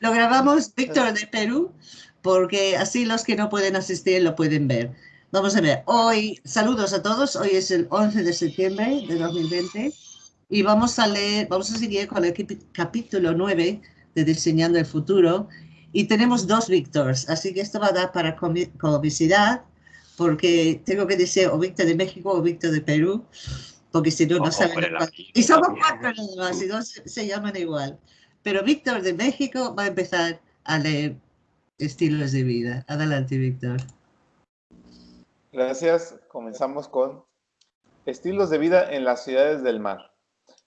lo grabamos, Víctor, de Perú, porque así los que no pueden asistir lo pueden ver. Vamos a ver, hoy, saludos a todos, hoy es el 11 de septiembre de 2020 y vamos a leer, vamos a seguir con el capítulo 9 de Diseñando el Futuro y tenemos dos Víctors, así que esto va a dar para comicidad porque tengo que decir o Víctor de México o Víctor de Perú, porque si no, no saben. Y somos cuatro nada más, y dos se llaman igual. Pero Víctor de México va a empezar a leer estilos de vida. Adelante, Víctor. Gracias. Comenzamos con estilos de vida en las ciudades del mar.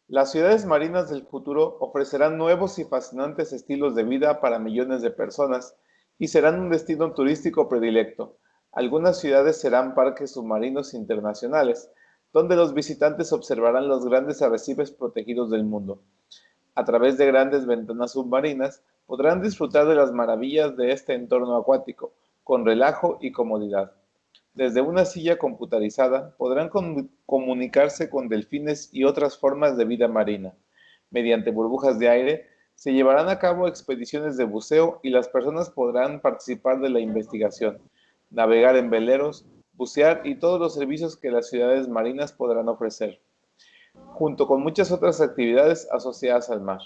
Las ciudades marinas del futuro ofrecerán nuevos y fascinantes estilos de vida para millones de personas y serán un destino turístico predilecto. Algunas ciudades serán parques submarinos internacionales, donde los visitantes observarán los grandes arrecifes protegidos del mundo a través de grandes ventanas submarinas, podrán disfrutar de las maravillas de este entorno acuático, con relajo y comodidad. Desde una silla computarizada podrán comunicarse con delfines y otras formas de vida marina. Mediante burbujas de aire se llevarán a cabo expediciones de buceo y las personas podrán participar de la investigación, navegar en veleros, bucear y todos los servicios que las ciudades marinas podrán ofrecer junto con muchas otras actividades asociadas al mar,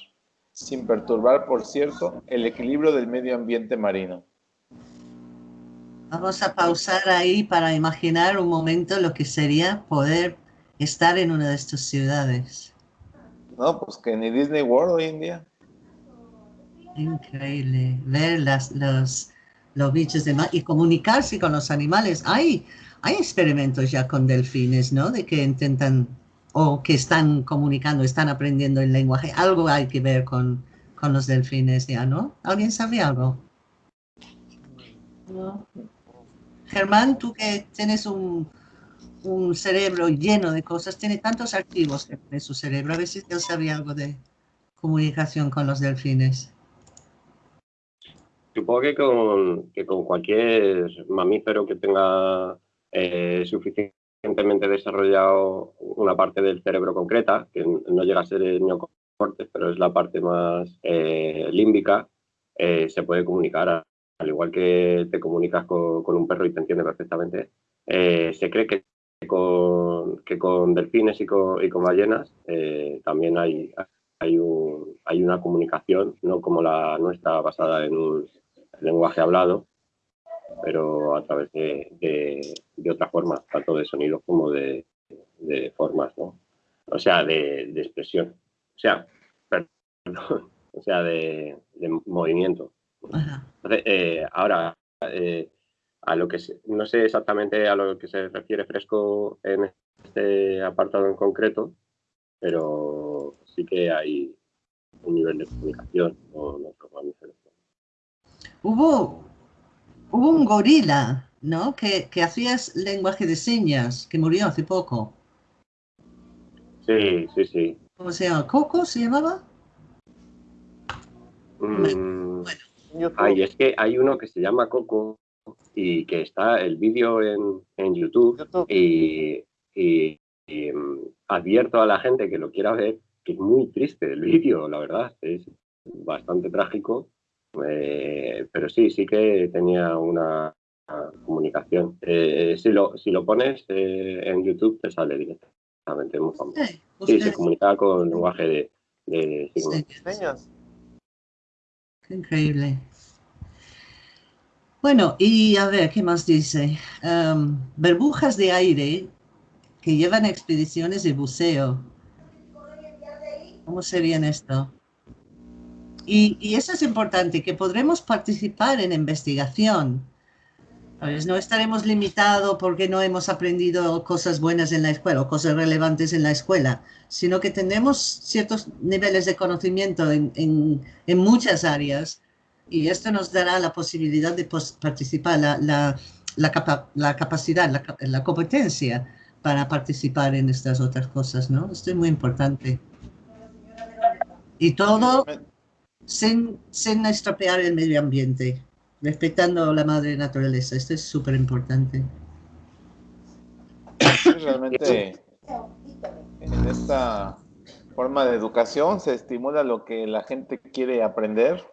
sin perturbar, por cierto, el equilibrio del medio ambiente marino. Vamos a pausar ahí para imaginar un momento lo que sería poder estar en una de estas ciudades. No, pues que ni Disney World hoy en día. Increíble, ver las, los, los bichos de mar y comunicarse con los animales. Hay, hay experimentos ya con delfines, ¿no? De que intentan o que están comunicando, están aprendiendo el lenguaje. Algo hay que ver con, con los delfines ya, ¿no? ¿Alguien sabe algo? Germán, tú que tienes un, un, cerebro lleno de cosas, tiene tantos archivos en su cerebro, a ver si él sabía algo de comunicación con los delfines. Supongo que con, que con cualquier mamífero que tenga eh, suficiente recientemente desarrollado una parte del cerebro concreta, que no llega a ser el neocortes, pero es la parte más eh, límbica, eh, se puede comunicar, al igual que te comunicas con, un perro y te entiende perfectamente. Eh, se cree que con, que con delfines y con, y con ballenas también hay, hay, un, hay una comunicación, no como la nuestra basada en un lenguaje hablado, pero a través de, de, otra forma, tanto de sonidos como de, formas, ¿no? O sea, de, expresión. O sea, perdón, o sea, de, movimiento. Eh, ahora, eh, a lo que no sé exactamente a lo que se refiere Fresco en este apartado en concreto, pero sí que hay un nivel de comunicación con otros mamíferos. Hubo hubo un gorila, ¿no? Que, que hacías lenguaje de señas, que murió hace poco. Sí, sí, sí. ¿Cómo se llama? ¿Coco se llamaba? Mm, Ay, es que hay uno que se llama Coco y que está el vídeo en, YouTube, y, mm, advierto a la gente que lo quiera ver que es muy triste el vídeo, la verdad, es bastante trágico eh, pero sí, sí que tenía una, comunicación. Eh, si, lo, si lo pones eh, en YouTube te sale directamente, muy famoso. Sí, se comunicaba con lenguaje de, signos. Qué increíble. Bueno, y a ver, ¿qué más dice? Um, burbujas de aire que llevan expediciones de buceo. ¿Cómo serían esto? Y, eso es importante, que podremos participar en investigación. No estaremos limitados porque no hemos aprendido cosas buenas en la escuela o cosas relevantes en la escuela, sino que tenemos ciertos niveles de conocimiento en, en, muchas áreas y esto nos dará la posibilidad de participar, la, la, la, capacidad, la, la competencia para participar en estas otras cosas, ¿no? Esto es muy importante. Y todo sin, sin estropear el medio ambiente, respetando la madre naturaleza. Esto es súper importante. realmente en esta forma de educación se estimula lo que la gente quiere aprender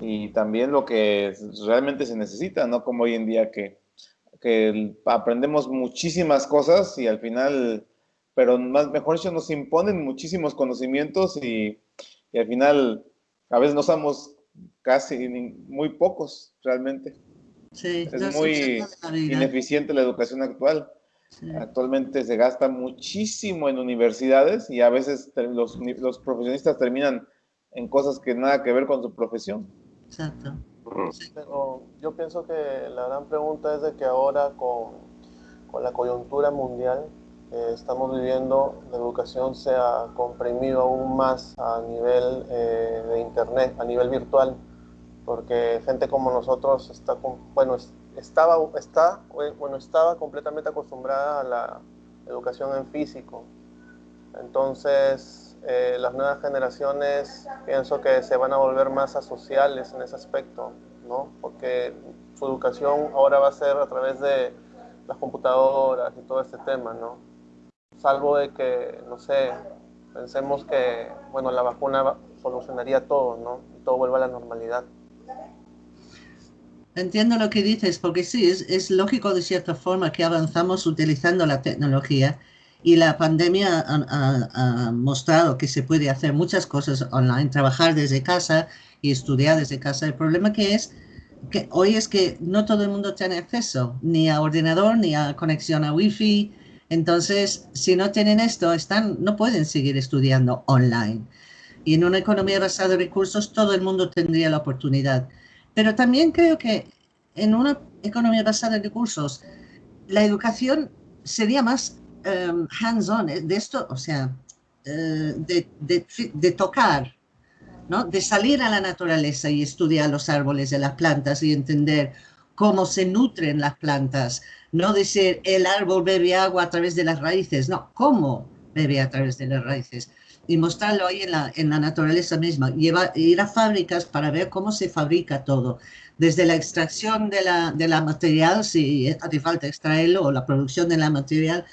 y también lo que realmente se necesita, no como hoy en día que, que aprendemos muchísimas cosas y al final, pero más mejor dicho, nos imponen muchísimos conocimientos y, y al final a veces no somos casi muy pocos realmente. Sí, es muy ineficiente la educación actual. Actualmente se gasta muchísimo en universidades y a veces los, los, profesionistas terminan en cosas que nada que ver con su profesión. Exacto. Pero yo pienso que la gran pregunta es de que ahora con, con la coyuntura mundial estamos viviendo, la educación se ha comprimido aún más a nivel eh, de internet, a nivel virtual, porque gente como nosotros está, bueno, estaba, está, bueno, estaba completamente acostumbrada a la educación en físico. Entonces, eh, las nuevas generaciones pienso que se van a volver más asociales en ese aspecto, ¿no? Porque su educación ahora va a ser a través de las computadoras y todo este tema, ¿no? Salvo de que, no sé, pensemos que, bueno, la vacuna solucionaría todo, ¿no? Todo vuelva a la normalidad. Entiendo lo que dices, porque sí, es, lógico de cierta forma que avanzamos utilizando la tecnología y la pandemia ha, mostrado que se puede hacer muchas cosas online, trabajar desde casa y estudiar desde casa. El problema que es que hoy es que no todo el mundo tiene acceso ni a ordenador ni a conexión a wifi. Entonces, si no tienen esto, están, no pueden seguir estudiando online. Y en una economía basada en recursos, todo el mundo tendría la oportunidad. Pero también creo que en una economía basada en recursos, la educación sería más um, hands-on, eh, de esto, o sea, uh, de, tocar, ¿no? de salir a la naturaleza y estudiar los árboles de las plantas y entender cómo se nutren las plantas, no decir el árbol bebe agua a través de las raíces, no, cómo bebe a través de las raíces y mostrarlo ahí en la, en la naturaleza misma. Llevar, ir a fábricas para ver cómo se fabrica todo, desde la extracción de la, de la material, si hace falta extraerlo, o la producción de la material,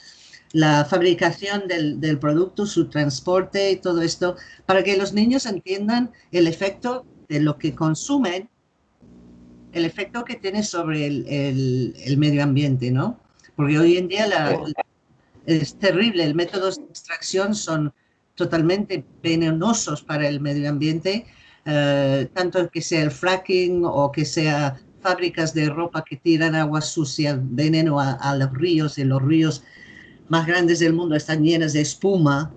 la fabricación del, del, producto, su transporte y todo esto, para que los niños entiendan el efecto de lo que consumen, el efecto que tiene sobre el, el, el medio ambiente, ¿no? Porque hoy en día la, es terrible, el métodos de extracción son totalmente venenosos para el medio ambiente, eh, tanto que sea el fracking o que sea fábricas de ropa que tiran agua sucia, veneno a, los ríos, y los ríos más grandes del mundo están llenas de espuma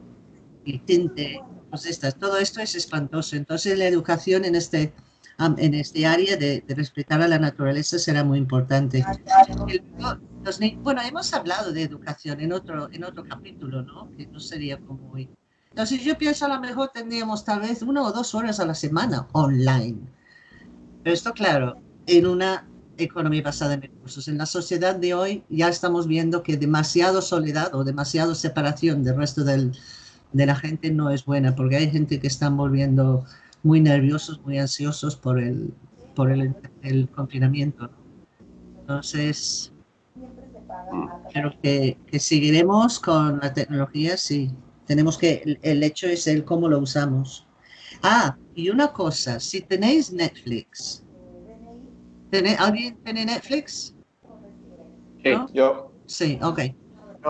y tinte, pues estas, todo esto es espantoso. Entonces la educación en este, en este área de, respetar a la naturaleza será muy importante. bueno, hemos hablado de educación en otro, en otro capítulo, ¿no? Que no sería como hoy. Entonces yo pienso a lo mejor tendríamos tal vez una o dos horas a la semana online. Pero esto claro, en una economía basada en recursos. En la sociedad de hoy ya estamos viendo que demasiado soledad o demasiado separación del resto del, de la gente no es buena, porque hay gente que están volviendo muy nerviosos, muy ansiosos por el, por el, el confinamiento. Entonces, creo que, que seguiremos con la tecnología, sí, tenemos que, el hecho es el cómo lo usamos. Ah, y una cosa, si tenéis Netflix, ¿alguien tiene Netflix? Sí, yo. Sí, ok.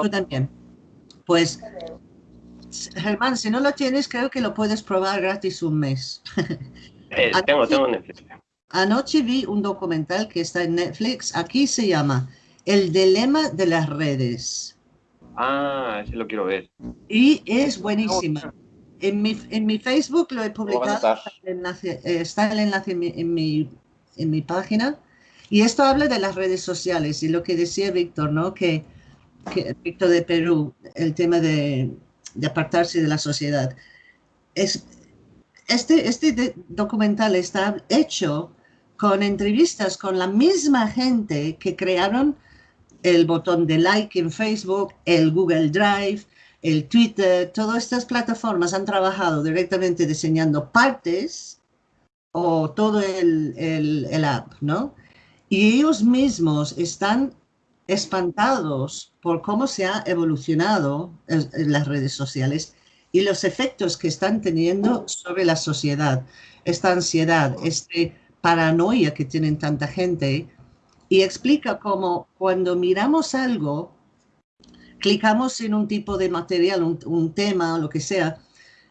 Tú también. Pues, Germán, si no lo tienes, creo que lo puedes probar gratis un mes. Eh, tengo, tengo Netflix. Anoche vi un documental que está en Netflix. Aquí se llama El dilema de las redes. Ah, sí lo quiero ver. Y es buenísima. En mi, en mi Facebook lo he publicado, está el enlace, eh, está el enlace en, mi, en, mi, en, mi, página. Y esto habla de las redes sociales y lo que decía Víctor, ¿no? Que, que Víctor de Perú, el tema de, de, apartarse de la sociedad. Es, este, este documental está hecho con entrevistas con la misma gente que crearon el botón de like en Facebook, el Google Drive, el Twitter, todas estas plataformas han trabajado directamente diseñando partes o todo el, el, app, ¿no? Y ellos mismos están espantados por cómo se ha evolucionado en las redes sociales y los efectos que están teniendo sobre la sociedad. esta ansiedad, esta paranoia que tienen tanta gente. Y explica cómo cuando miramos algo, clicamos en un tipo de material, un, un tema, lo que sea,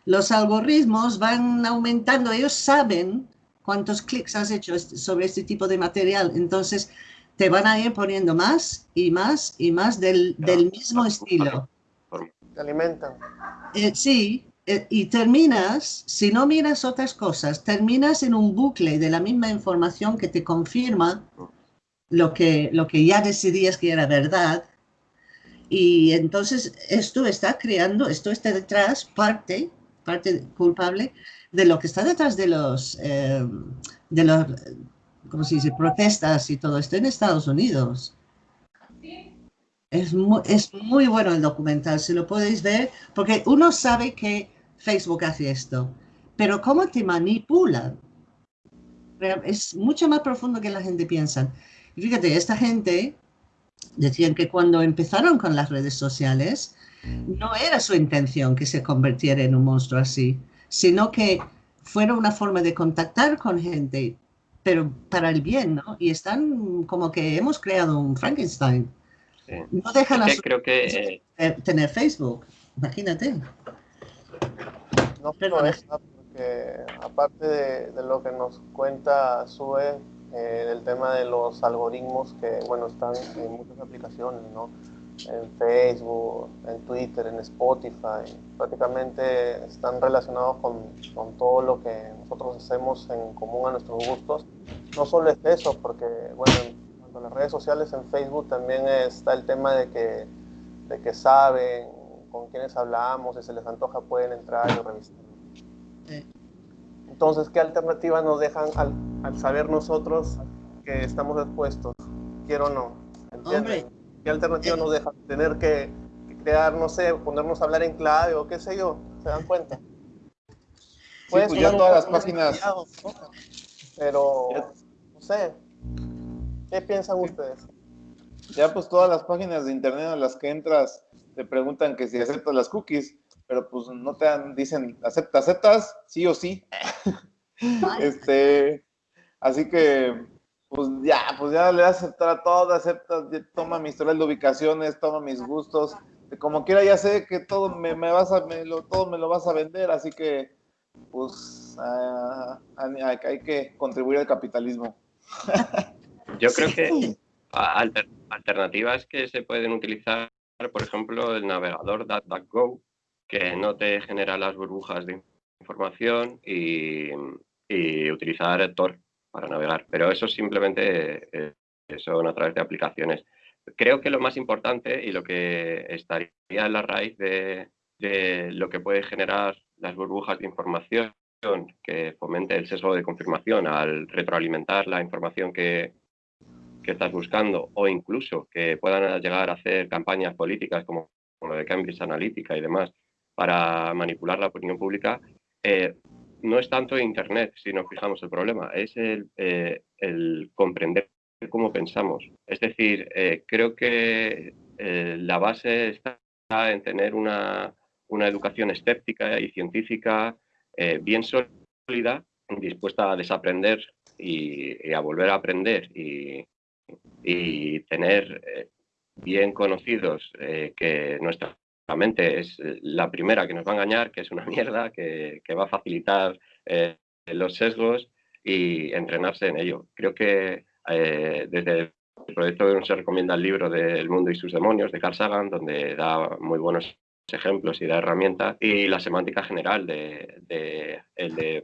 los algoritmos van aumentando, ellos saben cuántos clics has hecho sobre este tipo de material, entonces te van a ir poniendo más y más y más del, del mismo estilo. Te alimentan. Eh, sí, eh, y terminas, si no miras otras cosas, terminas en un bucle de la misma información que te confirma lo que, lo que ya decidías que era verdad. Y entonces esto está creando, esto está detrás, parte, parte culpable de lo que está detrás de los, eh, de los, ¿cómo se dice?, protestas y todo esto en Estados Unidos. Es muy, es muy bueno el documental, si lo podéis ver, porque uno sabe que Facebook hace esto, pero cómo te manipulan es mucho más profundo que la gente piensa. Y fíjate, esta gente decían que cuando empezaron con las redes sociales, no era su intención que se convirtiera en un monstruo así, sino que fuera una forma de contactar con gente, pero para el bien, ¿no? Y están como que hemos creado un Frankenstein. No dejan a creo que, eh, tener Facebook, imagínate. No solo eso, porque aparte de, lo que nos cuenta Sue, eh, del tema de los algoritmos que, bueno, están en muchas aplicaciones, ¿no? En Facebook, en Twitter, en Spotify, prácticamente están relacionados con, con todo lo que nosotros hacemos en común a nuestros gustos. No solo es eso, porque, bueno, en las redes sociales, en Facebook también está el tema de que, de que saben con quienes hablamos, si se les antoja pueden entrar y revisar. Entonces, ¿qué alternativas nos dejan al, saber nosotros que estamos expuestos? Quiero o no. ¿Entienden? ¿Qué alternativas nos dejan? Tener que, crear, no sé, ponernos a hablar en clave o qué sé yo. ¿Se dan cuenta? Pues ya todas las páginas. Pero, no sé, ¿Qué piensan ustedes? Ya pues todas las páginas de internet a las que entras te preguntan que si aceptas las cookies, pero pues no te dicen, acepta, aceptas, sí o sí. este, así que pues ya, pues ya le das a aceptar a todo, acepta, toma mi historial de ubicaciones, toma mis gustos, como quiera ya sé que todo me, vas a, me lo, todo me lo vas a vender, así que pues hay que contribuir al capitalismo. Yo creo que alternativas que se pueden utilizar, por ejemplo, el navegador DuckDuckGo, que no te genera las burbujas de información y, utilizar Tor para navegar. Pero eso simplemente eh, son a través de aplicaciones. Creo que lo más importante y lo que estaría en la raíz de, lo que puede generar las burbujas de información que fomente el sesgo de confirmación al retroalimentar la información que, que estás buscando o incluso que puedan llegar a hacer campañas políticas como, lo de Cambridge Analytica y demás para manipular la opinión pública, eh, no es tanto Internet si nos fijamos el problema, es el, eh, comprender cómo pensamos. Es decir, eh, creo que la base está en tener una, educación escéptica y científica bien sólida, dispuesta a desaprender y, a volver a aprender y, tener eh, bien conocidos eh, que nuestra mente es eh, la primera que nos va a engañar, que es una mierda, que, va a facilitar los sesgos y entrenarse en ello. Creo que desde el proyecto se recomienda el libro del mundo y sus demonios de Carl Sagan, donde da muy buenos ejemplos y da herramientas, y la semántica general de, de el de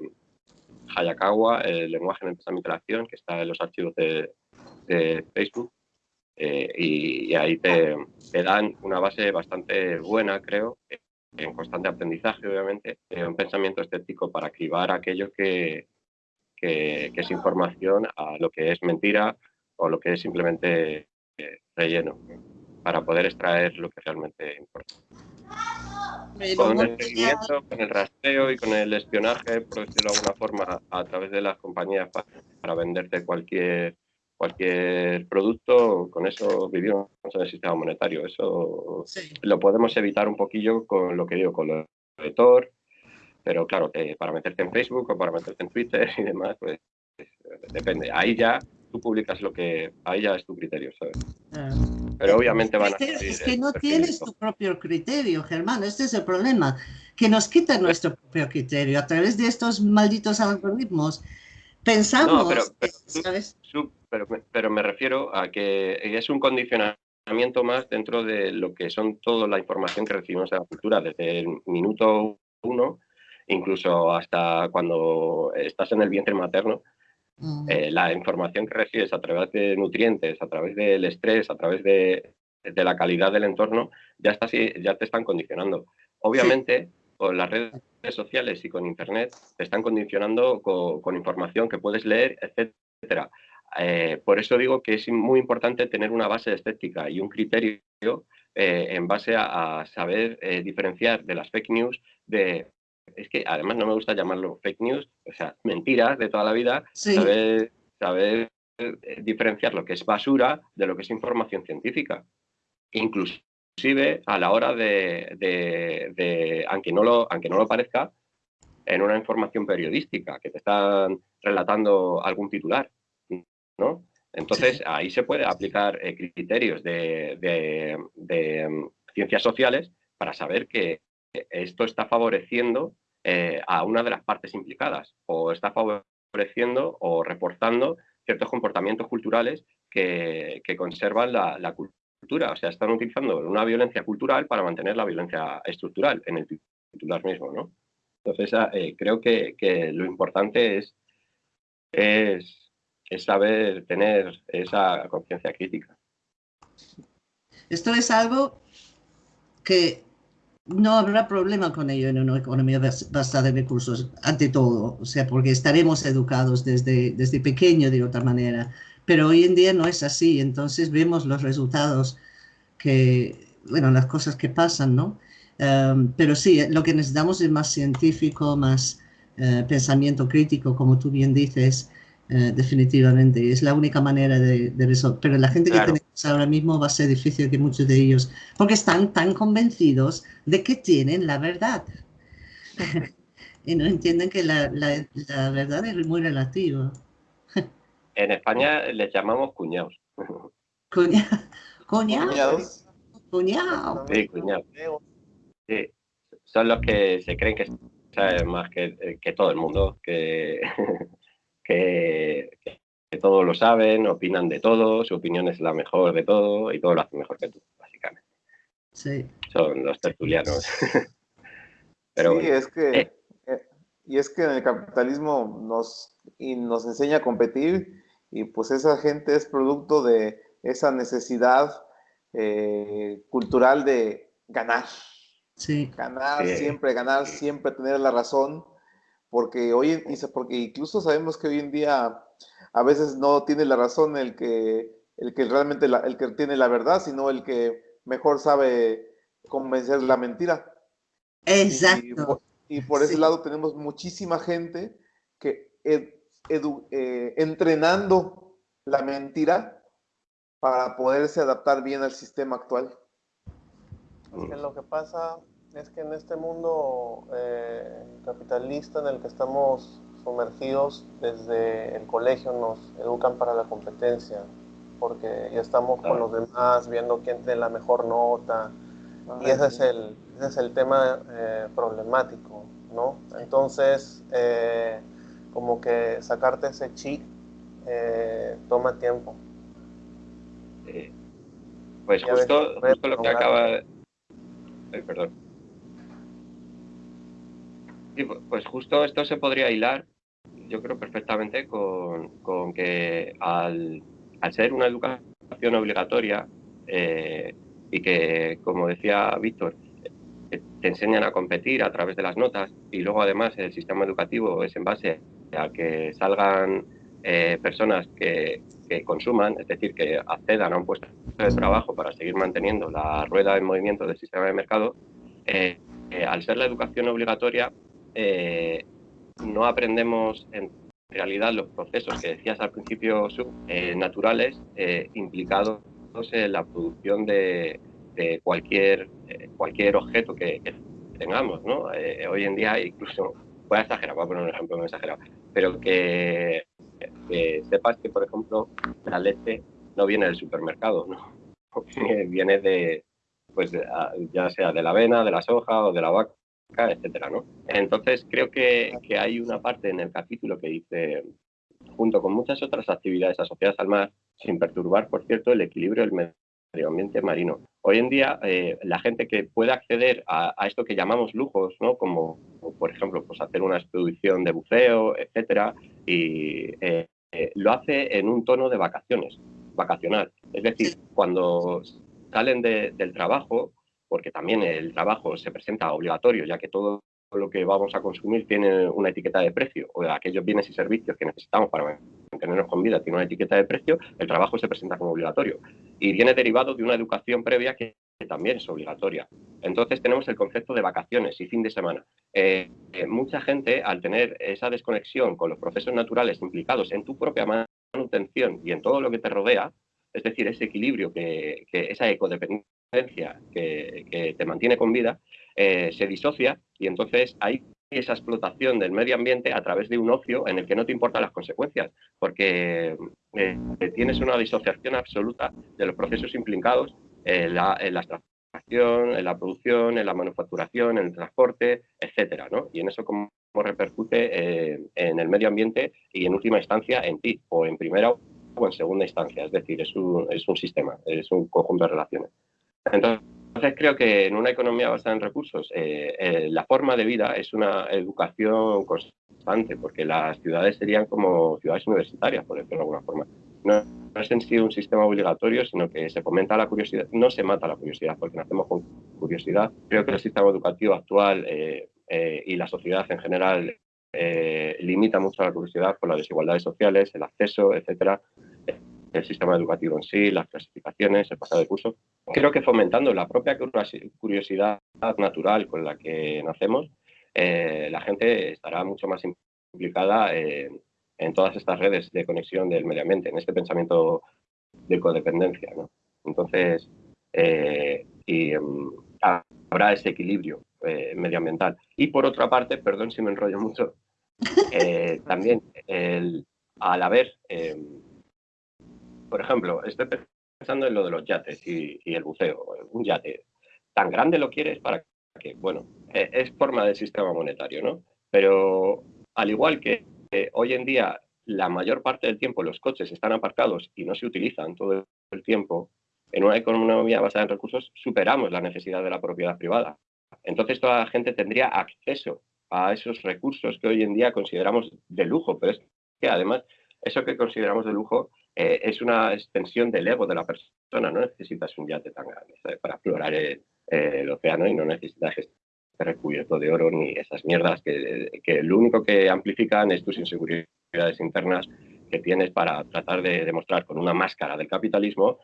Hayakawa, el lenguaje en el pensamiento de la acción, que está en los archivos de, de Facebook eh, y, ahí te, dan una base bastante buena, creo, en constante aprendizaje, obviamente, un pensamiento estético para cribar aquello que, que, es información a lo que es mentira o lo que es simplemente eh, relleno, para poder extraer lo que realmente importa. Con el seguimiento, con el rastreo y con el espionaje, por decirlo de alguna forma, a través de las compañías para, para venderte cualquier cualquier producto, con eso vivimos en el sistema monetario. Eso lo podemos evitar un poquillo con lo que digo, con lo de Tor, pero claro, que para meterte en Facebook o para meterte en Twitter y demás, pues, depende. Ahí ya tú publicas lo que, ahí ya es tu criterio, ¿sabes? Ah. Pero obviamente van a... Es que no tienes tu propio criterio, Germán, este es el problema, que nos quitan nuestro propio criterio a través de estos malditos algoritmos. Pensamos, pero, ¿sabes? pero, pero me refiero a que es un condicionamiento más dentro de lo que son toda la información que recibimos de la cultura, desde el minuto uno, incluso hasta cuando estás en el vientre materno, eh, la información que recibes a través de nutrientes, a través del estrés, a través de, la calidad del entorno, ya, está, ya te están condicionando. Obviamente, con las redes sociales y con Internet, te están condicionando con, información que puedes leer, etcétera. Eh, por eso digo que es muy importante tener una base estética y un criterio eh, en base a, saber diferenciar de las fake news de es que además no me gusta llamarlo fake news, o sea, mentiras de toda la vida, saber, saber eh, diferenciar lo que es basura de lo que es información científica. Inclusive a la hora de, aunque, no lo, aunque no lo parezca, en una información periodística, que te están relatando algún titular, ¿no? Entonces, ahí se puede aplicar eh, criterios de, mm, ciencias sociales para saber que esto está favoreciendo eh, a una de las partes implicadas o está favoreciendo o reforzando ciertos comportamientos culturales que, conservan la, cultura. O sea, están utilizando una violencia cultural para mantener la violencia estructural en el titular mismo, ¿no? Entonces, ah, eh, creo que, lo importante es, es, es saber tener esa conciencia crítica. Esto es algo que no habrá problema con ello en una economía basada en recursos, ante todo, o sea, porque estaremos educados desde, desde pequeño de otra manera, pero hoy en día no es así, entonces vemos los resultados que, bueno, las cosas que pasan, ¿no? Em, pero sí, lo que necesitamos es más científico, más eh, pensamiento crítico, como tú bien dices, eh, definitivamente. Es la única manera de, resolver. Pero la gente que tenemos ahora mismo va a ser difícil que muchos de ellos, porque están tan convencidos de que tienen la verdad. y no entienden que la, la, verdad es muy relativa. en España les llamamos cuñados. cuñados. Cuñados. Sí, cuñados. Sí. Son los que se creen que saben más que, que todo el mundo, que que, todos lo saben, opinan de todo, su opinión es la mejor de todo y todo lo hacen mejor que tú, básicamente. Sí. Son los tertulianos. Pero sí, es que, eh. Eh, y es que en el capitalismo nos, y nos enseña a competir y pues esa gente es producto de esa necesidad eh, cultural de ganar. Sí. Ganar, siempre ganar, siempre tener la razón porque hoy porque incluso sabemos que hoy en día a veces no tiene la razón el que el que realmente el que tiene la verdad, sino el que mejor sabe convencer la mentira. Exacto. Y, por, ese lado tenemos muchísima gente que eh, entrenando la mentira para poderse adaptar bien al sistema actual. Es que lo que pasa es que en este mundo eh, capitalista en el que estamos sumergidos desde el colegio nos educan para la competencia, porque ya estamos con los demás viendo quién tiene la mejor nota, y ese es el, ese es el tema eh, problemático, ¿no? Entonces, eh, como que sacarte ese chip toma tiempo. Pues justo, justo lo que acaba... Ay, perdón pues justo esto se podría hilar, yo creo perfectamente, con, que al, ser una educación obligatoria eh, y que, como decía Víctor, eh, te enseñan a competir a través de las notas y luego además el sistema educativo es en base a que salgan eh, personas que, que, consuman, es decir, que accedan a un puesto de trabajo para seguir manteniendo la rueda en movimiento del sistema de mercado, al ser la educación obligatoria eh, no aprendemos en realidad los procesos que decías al principio, eh, naturales, eh, implicados en la producción de, cualquier, cualquier objeto que, tengamos, ¿no? Hoy en día incluso, voy a exagerar, voy a poner un ejemplo muy exagerado, pero que, sepas que, por ejemplo, la leche no viene del supermercado, ¿no? viene de, pues ya sea de la avena, de la soja o de la vaca, etcétera, ¿no? Entonces creo que, que hay una parte en el capítulo que dice, junto con muchas otras actividades asociadas al mar, sin perturbar, por cierto, el equilibrio del medio ambiente marino. Hoy en día, eh, la gente que puede acceder a, esto que llamamos lujos, ¿no? como, por ejemplo pues hacer una expedición de buceo, etcétera, y eh, eh, lo hace en un tono de vacaciones, vacacional. Es decir, cuando salen del trabajo, porque también el trabajo se presenta obligatorio, ya que todo lo que vamos a consumir tiene una etiqueta de precio, o aquellos bienes y servicios que necesitamos para mantenernos con vida tiene una etiqueta de precio, el trabajo se presenta como obligatorio. Y viene derivado de una educación previa que, también es obligatoria. Entonces tenemos el concepto de vacaciones y fin de semana. Eh, mucha gente, al tener esa desconexión con los procesos naturales implicados en tu propia manutención y en todo lo que te rodea, es decir, ese equilibrio, que, esa ecodependencia que, te mantiene con vida, eh, se disocia y entonces hay esa explotación del medio ambiente a través de un ocio en el que no te importan las consecuencias, porque eh, tienes una disociación absoluta de los procesos implicados en la, extracción, en la producción, en la manufacturación, en el transporte, etcétera, ¿no? Y en eso cómo repercute eh, en el medio ambiente y en última instancia en ti, o en primera o en segunda instancia, es decir, es un, es un sistema, es un conjunto de relaciones. Entonces, creo que en una economía basada en recursos, eh, eh, la forma de vida es una educación constante, porque las ciudades serían como ciudades universitarias, por decirlo de alguna forma. No, es en sí un sistema obligatorio, sino que se fomenta la curiosidad, no se mata la curiosidad, porque nacemos con curiosidad. Creo que el sistema educativo actual eh, y la sociedad en general limita mucho la curiosidad por las desigualdades sociales, el acceso, etcétera el sistema educativo en sí, las clasificaciones, el pasado de curso. Creo que fomentando la propia curiosidad natural con la que nacemos, eh, la gente estará mucho más implicada en, todas estas redes de conexión del medio ambiente, en este pensamiento de codependencia. Entonces, eh, em, habrá ese equilibrio eh, medioambiental. Y por otra parte, perdón si me enrollo mucho, también el, al haber em, por ejemplo, estoy pensando en lo de los yates y, el buceo. Un yate tan grande lo quieres para que, bueno, e, es forma del sistema monetario, ¿no? Pero al igual que hoy en día la mayor parte del tiempo los coches están aparcados y no se utilizan todo el tiempo, en una economía basada en recursos superamos la necesidad de la propiedad privada. Entonces toda la gente tendría acceso a esos recursos que hoy en día consideramos de lujo, pero es que además eso que consideramos de lujo eh, es una extensión del ego de la persona. No necesitas un yate tan grande para explorar el, océano y no necesitas estar recubierto de oro ni esas mierdas que, lo único que amplifican es tus inseguridades internas que tienes para tratar de demostrar con una máscara del capitalismo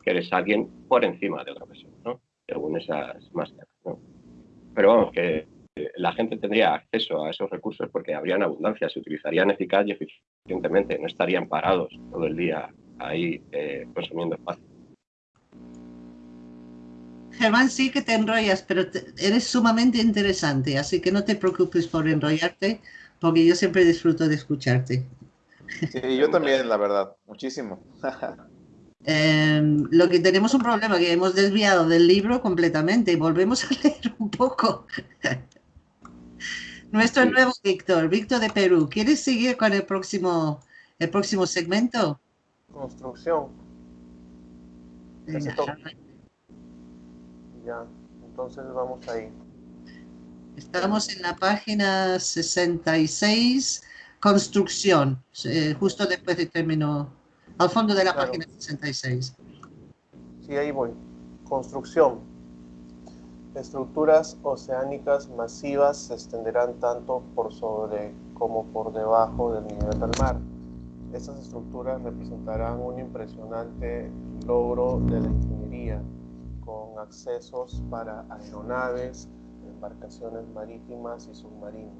que eres alguien por encima de otra persona, ¿no? según esas máscaras. Pero vamos, que la gente tendría acceso a esos recursos porque habrían abundancia, se utilizarían eficaz y eficientemente, no estarían parados todo el día ahí eh, consumiendo espacio. Germán, sí que te enrollas, pero eres sumamente interesante, así que no te preocupes por enrollarte, porque yo siempre disfruto de escucharte. Sí, yo también, la verdad, muchísimo. Em, lo que tenemos un problema que hemos desviado del libro completamente y volvemos a leer un poco. Nuestro nuevo Víctor, Víctor de Perú. ¿Quieres seguir con el próximo, el próximo segmento? Construcción. Ya, entonces vamos ahí. Estamos en la página 66, construcción, eh, justo después de término, al fondo de la página 66. Sí, ahí voy. Construcción. Estructuras oceánicas masivas se extenderán tanto por sobre como por debajo del nivel del mar. Estas estructuras representarán un impresionante logro de la ingeniería, con accesos para aeronaves, embarcaciones marítimas y submarinos.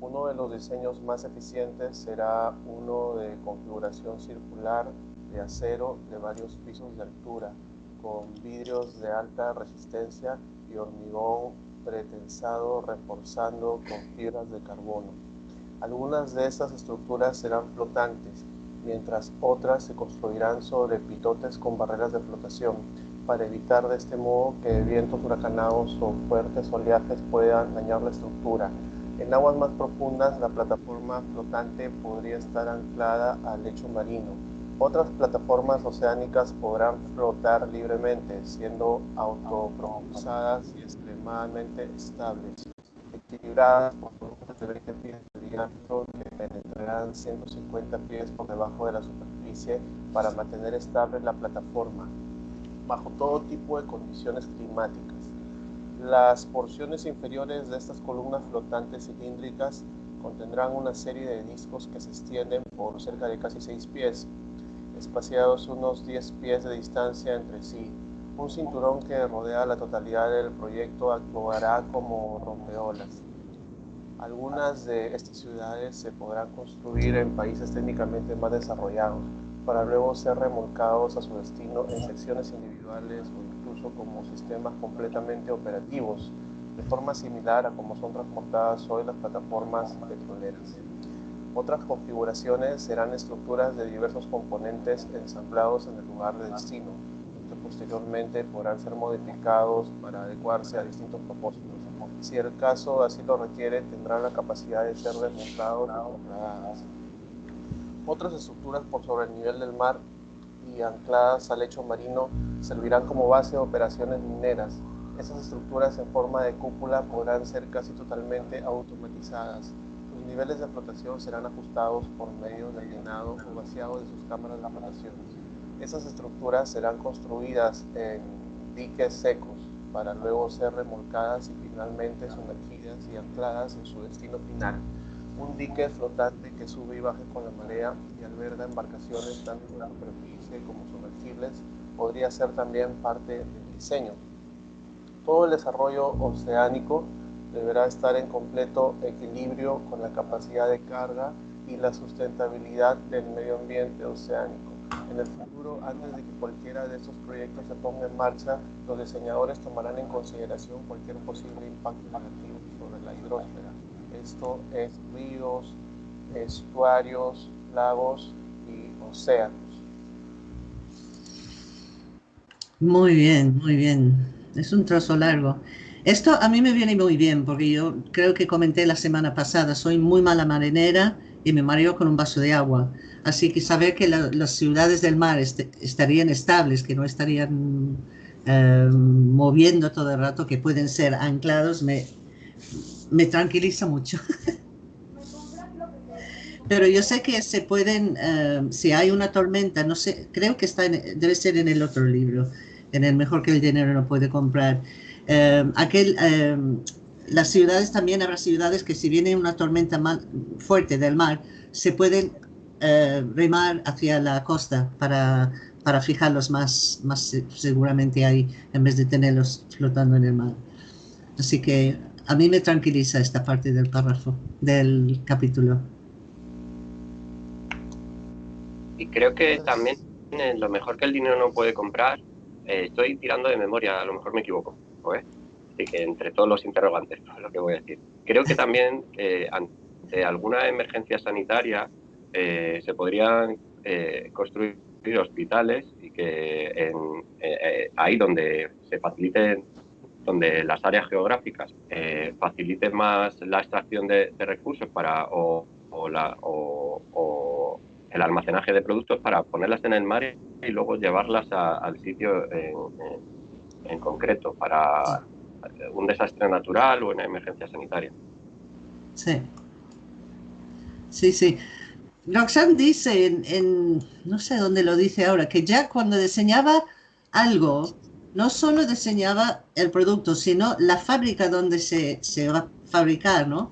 Uno de los diseños más eficientes será uno de configuración circular de acero de varios pisos de altura, con vidrios de alta resistencia y hormigón pretensado reforzando con fibras de carbono. Algunas de estas estructuras serán flotantes, mientras otras se construirán sobre pitotes con barreras de flotación, para evitar de este modo que vientos huracanados o fuertes oleajes puedan dañar la estructura. En aguas más profundas, la plataforma flotante podría estar anclada al lecho marino. Otras plataformas oceánicas podrán flotar libremente, siendo autopropulsadas y extremadamente estables, equilibradas por columnas de 20 pies de diámetro que penetrarán 150 pies por debajo de la superficie para mantener estable la plataforma bajo todo tipo de condiciones climáticas. Las porciones inferiores de estas columnas flotantes cilíndricas contendrán una serie de discos que se extienden por cerca de casi 6 pies, espaciados unos 10 pies de distancia entre sí. Un cinturón que rodea la totalidad del proyecto actuará como rompeolas. Algunas de estas ciudades se podrán construir en países técnicamente más desarrollados, para luego ser remolcados a su destino en secciones individuales o incluso como sistemas completamente operativos, de forma similar a como son transportadas hoy las plataformas petroleras. Otras configuraciones serán estructuras de diversos componentes ensamblados en el lugar de destino, que posteriormente podrán ser modificados para adecuarse a distintos propósitos. Si el caso así lo requiere, tendrán la capacidad de ser desmontados y Otras estructuras por sobre el nivel del mar y ancladas al lecho marino servirán como base de operaciones mineras. Esas estructuras en forma de cúpula podrán ser casi totalmente automatizadas niveles de flotación serán ajustados por medio del llenado o vaciado de sus cámaras de flotación. Esas estructuras serán construidas en diques secos para luego ser remolcadas y finalmente sumergidas y ancladas en su destino final. Un dique flotante que sube y baja con la marea y alberga embarcaciones tanto en la superficie como sumergibles podría ser también parte del diseño. Todo el desarrollo oceánico deberá estar en completo equilibrio con la capacidad de carga y la sustentabilidad del medio ambiente oceánico. En el futuro, antes de que cualquiera de estos proyectos se ponga en marcha, los diseñadores tomarán en consideración cualquier posible impacto negativo sobre la hidrosfera. Esto es ríos, estuarios, lagos y océanos. Muy bien, muy bien. Es un trozo largo. Esto a mí me viene muy bien porque yo creo que comenté la semana pasada, soy muy mala marinera y me mareo con un vaso de agua. Así que saber que las ciudades del mar estarían estables, que no estarían eh, moviendo todo el rato, que pueden ser anclados, me, tranquiliza mucho. Pero yo sé que se pueden, eh, si hay una tormenta, no sé, creo que está debe ser en el otro libro, en el mejor que el dinero no puede comprar Em, las ciudades también habrá ciudades que si viene una tormenta fuerte del mar, se pueden eh, remar hacia la costa para, para fijarlos más, más seguramente ahí en vez de tenerlos flotando en el mar. Así que a mí me tranquiliza esta parte del párrafo, del capítulo. Y creo que también lo mejor que el dinero no puede comprar, eh, estoy tirando de memoria, a lo mejor me equivoco, ¿eh? Así que entre todos los interrogantes, lo que voy a decir. Creo que también eh, ante alguna emergencia sanitaria eh, se podrían construir hospitales y que ahí donde se faciliten, donde las áreas geográficas faciliten más la extracción de, recursos para o, la, o, el almacenaje de productos para ponerlas en el mar y luego llevarlas al sitio en, en concreto para un desastre natural o una emergencia sanitaria. Sí. Sí, sí. Roxanne dice en, no sé dónde lo dice ahora, que ya cuando diseñaba algo, no solo diseñaba el producto, sino la fábrica donde se, se va a fabricar, ¿no?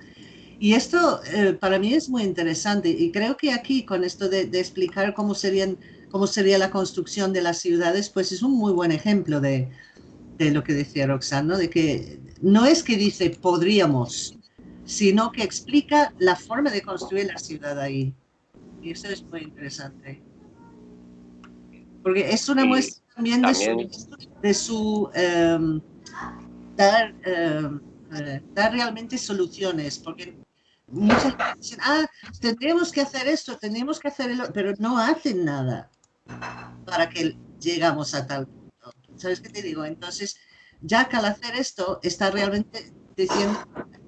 Y esto eh, para mí es muy interesante y creo que aquí con esto de, de, explicar cómo, serían, cómo sería la construcción de las ciudades, pues es un muy buen ejemplo de, de lo que decía Roxana, de que no es que dice podríamos, sino que explica la forma de construir la ciudad ahí. Y eso es muy interesante. Porque es una muestra también, de su, de su em, dar, dar realmente soluciones, porque muchas veces dicen, ah, tendríamos que hacer esto, tendríamos que hacer el pero no hacen nada para que llegamos a tal. ¿Sabes qué te digo? Entonces, que al hacer esto está realmente diciendo,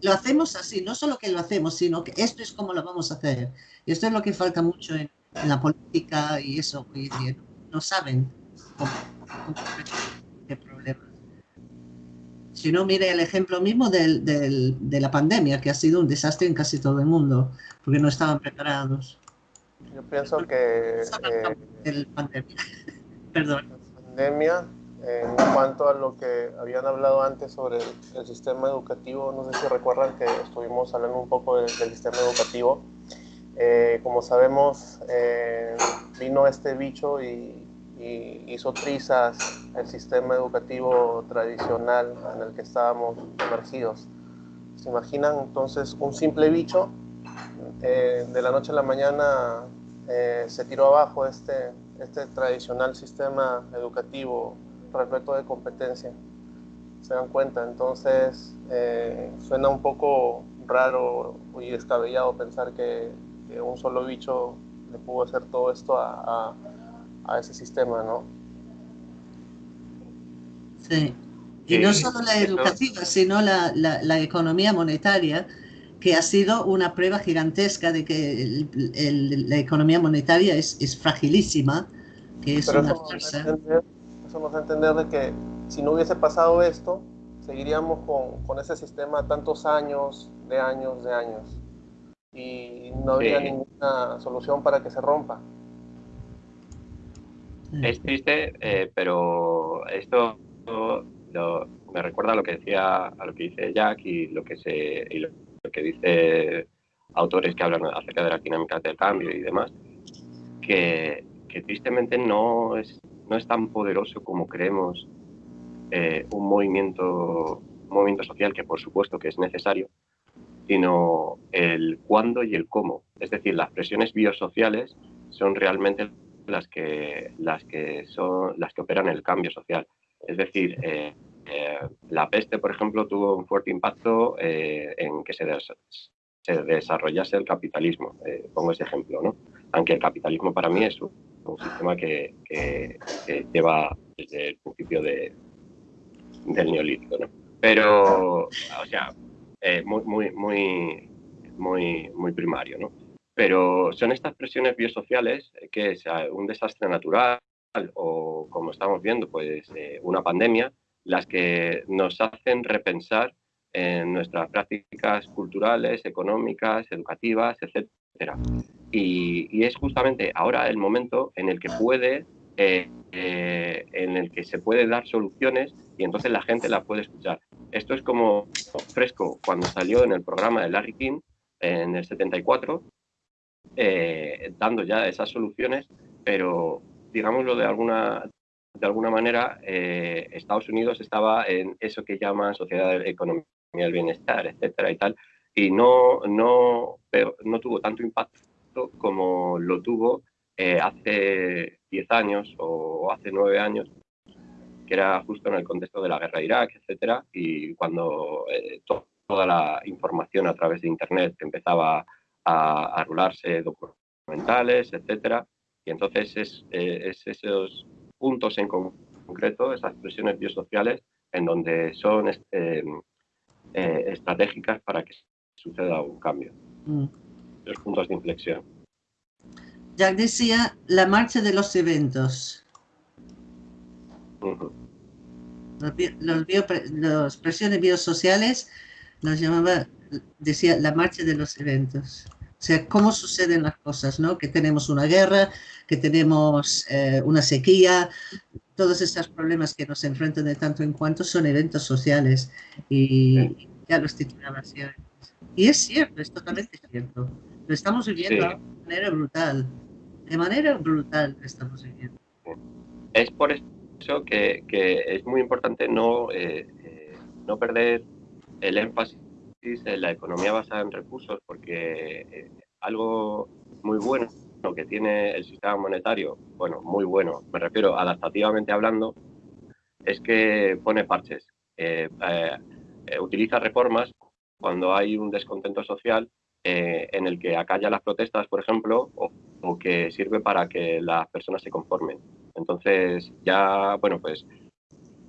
lo hacemos así, no solo que lo hacemos, sino que esto es como lo vamos a hacer. Y esto es lo que falta mucho en, la política y eso, no saben cómo, qué problemas. Si no, mire el ejemplo mismo del, del, de la pandemia, que ha sido un desastre en casi todo el mundo, porque no estaban preparados. Yo pienso que... Eh, pandemia. Perdón. La pandemia en cuanto a lo que habían hablado antes sobre el, sistema educativo, no sé si recuerdan que estuvimos hablando un poco del, sistema educativo. Eh, como sabemos, eh, vino este bicho y, hizo trizas el sistema educativo tradicional en el que estábamos emergidos. ¿Se imaginan entonces un simple bicho? Eh, de la noche a la mañana se tiró abajo este, este tradicional sistema educativo repleto de competencia. ¿Se dan cuenta? Entonces, eh, suena un poco raro y descabellado pensar que, un solo bicho le pudo hacer todo esto a, a, ese sistema, ¿no? Sí. Y no solo la educativa, sino la, la, la, economía monetaria, que ha sido una prueba gigantesca de que la economía monetaria es, es fragilísima, que es una fuerza nos a entender de que si no hubiese pasado esto, seguiríamos con, con, ese sistema tantos años, de años, de años. Y no habría ninguna solución para que se rompa. Es triste, eh, pero esto me recuerda a lo que decía, a lo que dice Jack y lo que se y lo, que dice autores que hablan acerca de las dinámicas del cambio y demás, que, tristemente no es no es tan poderoso como creemos eh, un, movimiento, movimiento social, que por supuesto que es necesario, sino el cuándo y el cómo. Es decir, las presiones biosociales son realmente las que, las que, son, las que operan el cambio social. Es decir, eh, eh, la peste, por ejemplo, tuvo un fuerte impacto en que se, se, desarrollase el capitalismo. pongo ese ejemplo, ¿no? Aunque el capitalismo para mí es un sistema que, lleva desde el principio de, del neolítico, ¿no? Pero, o sea, eh, muy, muy, muy, muy, primario, ¿no? Pero son estas presiones biosociales que es un desastre natural o, como estamos viendo, pues eh, una pandemia, las que nos hacen repensar en nuestras prácticas culturales, económicas, educativas, etcétera. Y, es justamente ahora el momento en el que puede, eh, eh, en el que se puede dar soluciones y entonces la gente la puede escuchar. Esto es como fresco cuando salió en el programa de Larry King en el 74, eh, dando ya esas soluciones, pero digámoslo de alguna, de alguna manera, Estados Unidos estaba en eso que llaman sociedad de economía del bienestar, etcétera y tal, y no, no, no tuvo tanto impacto como lo tuvo eh, hace 10 años o hace 9 años, que era justo en el contexto de la guerra de Irak, etcétera, y cuando eh, toda la información a través de Internet empezaba a, a rularse documentales, etcétera, y entonces es, eh, es, esos puntos en concreto, esas presiones biosociales, en donde son estratégicas para que suceda un cambio. Mm los puntos de inflexión. Jack decía la marcha de los eventos. los, presiones biosociales los llamaba, decía la marcha de los eventos. O sea, cómo suceden las cosas, ¿no? Que tenemos una guerra, que tenemos eh, una sequía, todos estos problemas que nos enfrentan de tanto en cuanto son eventos sociales. Y ya los titulaba así. Y es cierto, es totalmente cierto. Lo estamos viviendo de manera brutal. De manera brutal lo estamos viviendo. Es por eso que, es muy importante no, eh, eh, no perder el énfasis en la economía basada en recursos, porque eh, algo muy bueno que tiene el sistema monetario, bueno, muy bueno, me refiero adaptativamente hablando, es que pone parches. utiliza reformas cuando hay un descontento social en el que acalla las protestas, por ejemplo, o, que sirve para que las personas se conformen. Entonces, ya, bueno, pues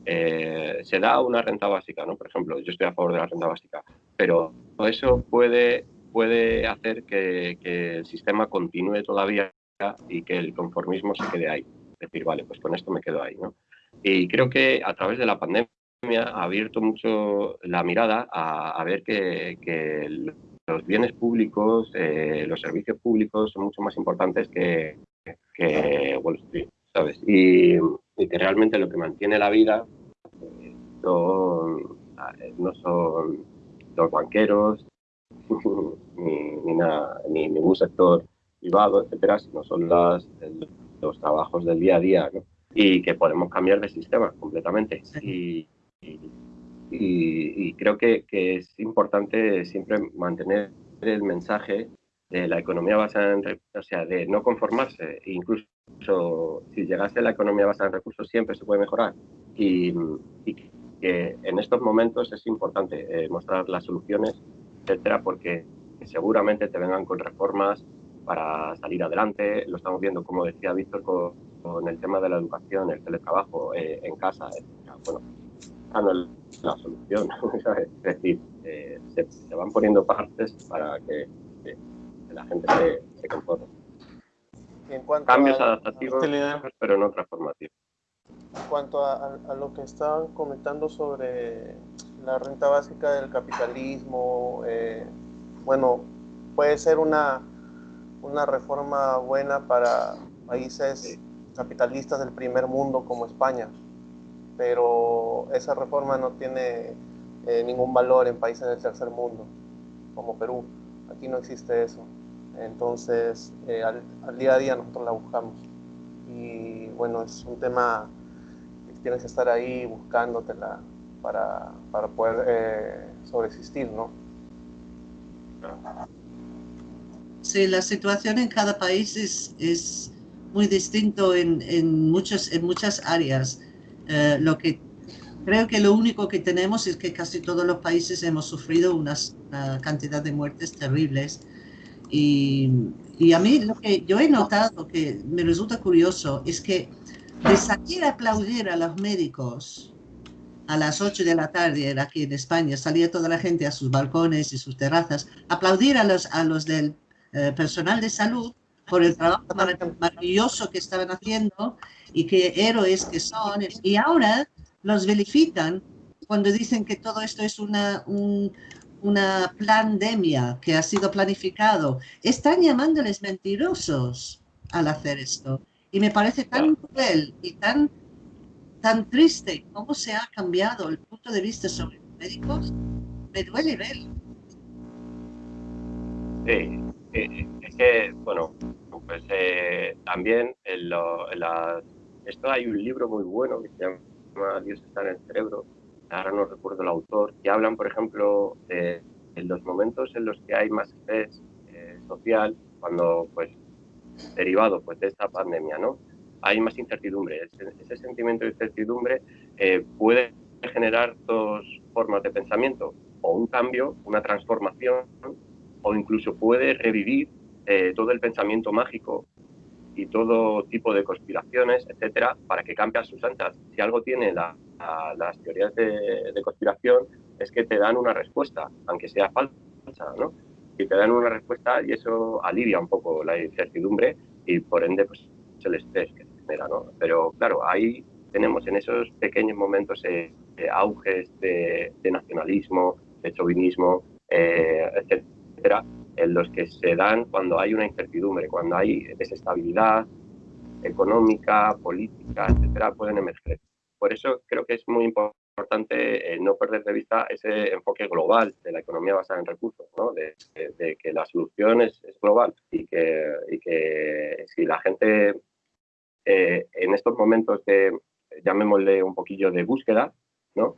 se da una renta básica, ¿no? Por ejemplo, yo estoy a favor de la renta básica, pero eso puede, puede hacer que, que el sistema continúe todavía y que el conformismo se quede ahí. Es decir, vale, pues con esto me quedo ahí, ¿no? Y creo que a través de la pandemia ha abierto mucho la mirada a, ver que, los bienes públicos, eh, los servicios públicos son mucho más importantes que, que Wall Street, ¿sabes? Y, que realmente lo que mantiene la vida eh, son, no son los banqueros, ni, ni, nada, ni ningún sector privado, etcétera, sino son las, los trabajos del día a día, ¿no? Y que podemos cambiar de sistema completamente. Y, y, creo que, es importante siempre mantener el mensaje de la economía basada en, o sea, de no conformarse, incluso si llegase la economía basada en recursos siempre se puede mejorar y, y que en estos momentos es importante eh, mostrar las soluciones, etcétera, porque seguramente te vengan con reformas para salir adelante. Lo estamos viendo, como decía Víctor, con, el tema de la educación, el teletrabajo eh, en casa. Bueno, no la solución. es decir, eh, se, van poniendo partes para que, la gente se, se conforme. Cambios adaptativos, pero no transformativos. En cuanto a, a, lo que estaban comentando sobre la renta básica del capitalismo, eh, bueno, puede ser una una reforma buena para países capitalistas del primer mundo como España, pero esa reforma no tiene eh, ningún valor en países del tercer mundo, como Perú. Aquí no existe eso. Entonces, eh, al, día a día nosotros la buscamos. Y bueno, es un tema que tienes que estar ahí buscándotela para, para poder eh, sobreexistir, ¿no? Sí, la situación en cada país es, es muy distinto en, en, muchas, en muchas áreas. Eh, lo que creo que lo único que tenemos es que casi todos los países hemos sufrido una cantidad de muertes terribles. Y, y, a mí lo que yo he notado que me resulta curioso es que de salir a aplaudir a los médicos a las 8 de la tarde aquí en España, salía toda la gente a sus balcones y sus terrazas, aplaudir a los, a los del eh, personal de salud por el trabajo maravilloso que estaban haciendo y qué héroes que son. Y ahora los verifican cuando dicen que todo esto es una, una pandemia que ha sido planificado. Están llamándoles mentirosos al hacer esto. Y me parece tan cruel y tan, tan triste cómo se ha cambiado el punto de vista sobre los médicos. Me duele verlo. Sí, es que, bueno, pues eh, también en, esto hay un libro muy bueno que se llama Dios está en el cerebro, ahora no recuerdo el autor, que hablan, por ejemplo, de, los momentos en los que hay más estrés eh, social, cuando, pues, derivado pues, de esta pandemia, ¿no? Hay más incertidumbre. Ese, sentimiento de incertidumbre eh, puede generar dos formas de pensamiento, o un cambio, una transformación, o incluso puede revivir eh, todo el pensamiento mágico y todo tipo de conspiraciones, etcétera, para que cambie a sus anchas. Si algo tiene las teorías de, conspiración es que te dan una respuesta, aunque sea falsa, ¿no? Y te dan una respuesta y eso alivia un poco la incertidumbre y por ende pues el estrés que se genera, ¿no? Pero claro, ahí tenemos en esos pequeños momentos eh, auges de, nacionalismo, de chauvinismo, eh, etcétera en los que se dan cuando hay una incertidumbre, cuando hay desestabilidad económica, política, etcétera, pueden emerger. Por eso creo que es muy importante eh, no perder de vista ese enfoque global de la economía basada en recursos, ¿no? de, que la solución es, global y que, y que, si la gente eh, en estos momentos de, llamémosle un poquillo de búsqueda, ¿no?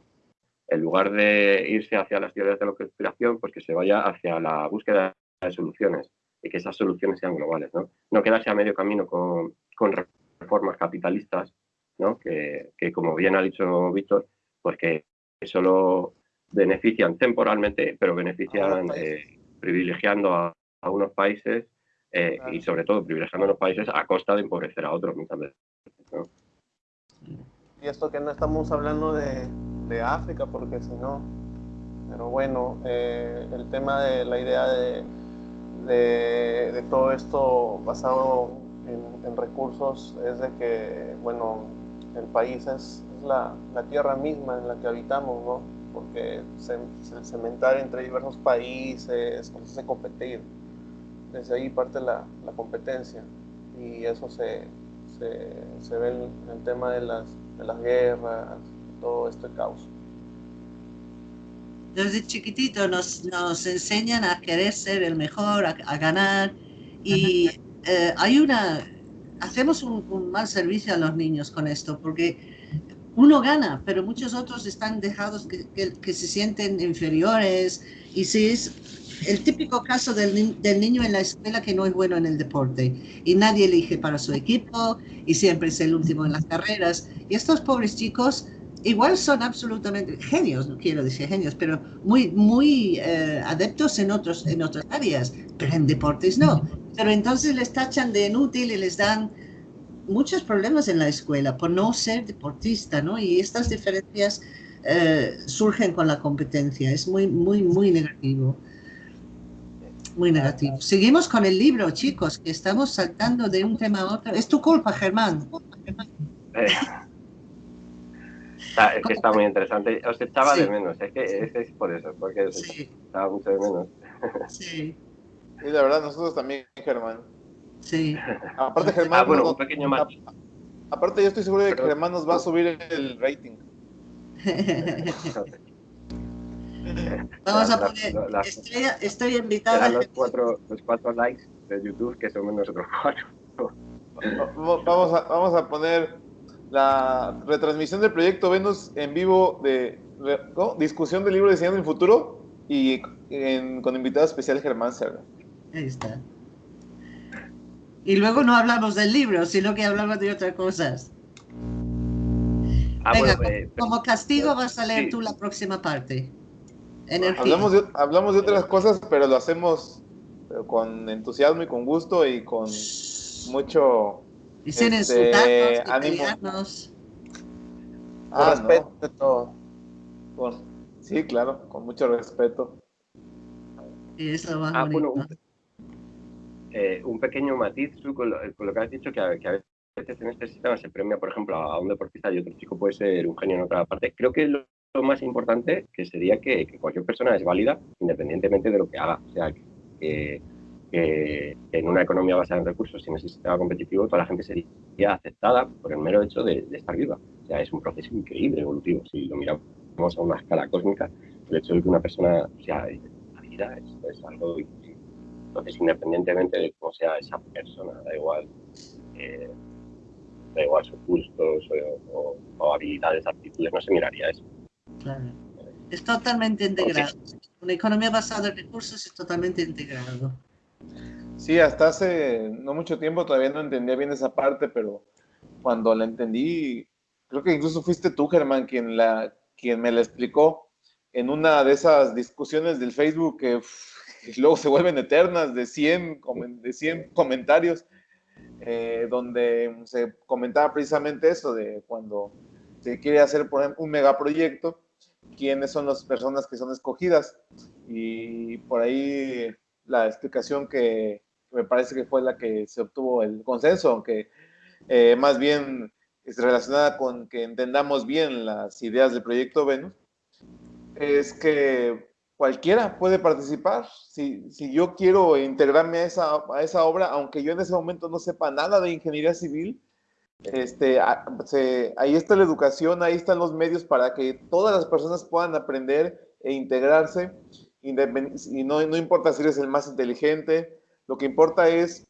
en lugar de irse hacia las teorías de la conspiración, pues que se vaya hacia la búsqueda de soluciones y que esas soluciones sean globales, ¿no? No quedarse a medio camino con, con reformas capitalistas, ¿no? Que, que, como bien ha dicho Víctor, pues que solo benefician temporalmente, pero benefician eh, privilegiando a, unos países eh, y sobre todo privilegiando a unos países a costa de empobrecer a otros muchas veces. Y esto que no estamos hablando de, de África, porque si no, pero bueno, eh, el tema de la idea de, de, todo esto basado en, recursos es de que, bueno, el país es, la, la, tierra misma en la que habitamos, ¿no? Porque se, se cementar entre diversos países, se hace competir. Desde ahí parte la, la competencia y eso se, se, se ve en el tema de las, de las guerras, todo este caos. Desde chiquitito nos, nos enseñan a querer ser el mejor, a, ganar. Y eh, hay una, hacemos un, mal servicio a los niños con esto porque uno gana, pero muchos otros están dejados que, que, se sienten inferiores. Y si es el típico caso del, del, niño en la escuela que no es bueno en el deporte y nadie elige para su equipo y siempre es el último en las carreras. Y estos pobres chicos igual son absolutamente genios, no quiero decir genios, pero muy, muy eh, adeptos en, otros, en otras áreas, pero en deportes no. Pero entonces les tachan de inútil y les dan muchos problemas en la escuela por no ser deportista, ¿no? Y estas diferencias eh, surgen con la competencia. Es muy, muy, muy negativo. Muy negativo. Seguimos con el libro, chicos, que estamos saltando de un tema a otro. Es tu culpa, Germán. Eh, Está, es que está muy interesante. Os echaba de menos, es que es, por eso, porque os echaba mucho de menos. Sí. Y la verdad, nosotros también, Germán. Sí. Aparte, Germán. Ah, bueno, un pequeño más. Aparte, yo estoy seguro de que Germán nos va a subir el rating. Vamos a poner. estoy, estoy invitada. Los cuatro, los cuatro likes de YouTube, que somos nosotros cuatro. Vamos a, vamos a poner la retransmisión del proyecto Venus en vivo de discusión del libro Diseñando el Futuro y con invitado especial Germán Serra. Ahí está. Y luego no hablamos del libro, sino que hablamos de otras cosas. Ah, Venga, eh, como, castigo vas a leer tú la próxima parte. Hablamos de, hablamos de otras cosas, pero lo hacemos con entusiasmo y con gusto y con mucho y sin este, insultarnos, Ah, respeto de todo. sí, claro, con mucho respeto. Y eso va ah, bueno, eh, un, pequeño matiz con lo, que has dicho, que a, que a, veces en este sistema se premia, por ejemplo, a un deportista y otro chico puede ser un genio en otra parte. Creo que lo, más importante que sería que, cualquier persona es válida independientemente de lo que haga. O sea, que que en una economía basada en recursos y en ese sistema competitivo toda la gente sería aceptada por el mero hecho de, estar viva. O sea, es un proceso increíble, evolutivo. Si lo miramos a una escala cósmica, el hecho de que una persona sea la vida es, algo entonces independientemente de cómo sea esa persona, da igual eh, da igual sus gustos o, habilidades, aptitudes, no se miraría eso. Claro. Es totalmente integrado. Una economía basada en recursos es totalmente integrado. Sí, hasta hace no mucho tiempo todavía no entendía bien esa parte, pero cuando la entendí, creo que incluso fuiste tú, Germán, quien, la, quien me la explicó en una de esas discusiones del Facebook que luego se vuelven eternas de 100, de 100 comentarios, eh, donde se comentaba precisamente eso de cuando se quiere hacer, por ejemplo, un megaproyecto, quiénes son las personas que son escogidas. Y por ahí la explicación que me parece que fue la que se obtuvo el consenso, aunque eh, más bien es relacionada con que entendamos bien las ideas del proyecto Venus, es que cualquiera puede participar. Si, si yo quiero integrarme a esa, a esa, obra, aunque yo en ese momento no sepa nada de ingeniería civil, este, ahí está la educación, ahí están los medios para que todas las personas puedan aprender e integrarse y no, no, importa si eres el más inteligente, lo que importa es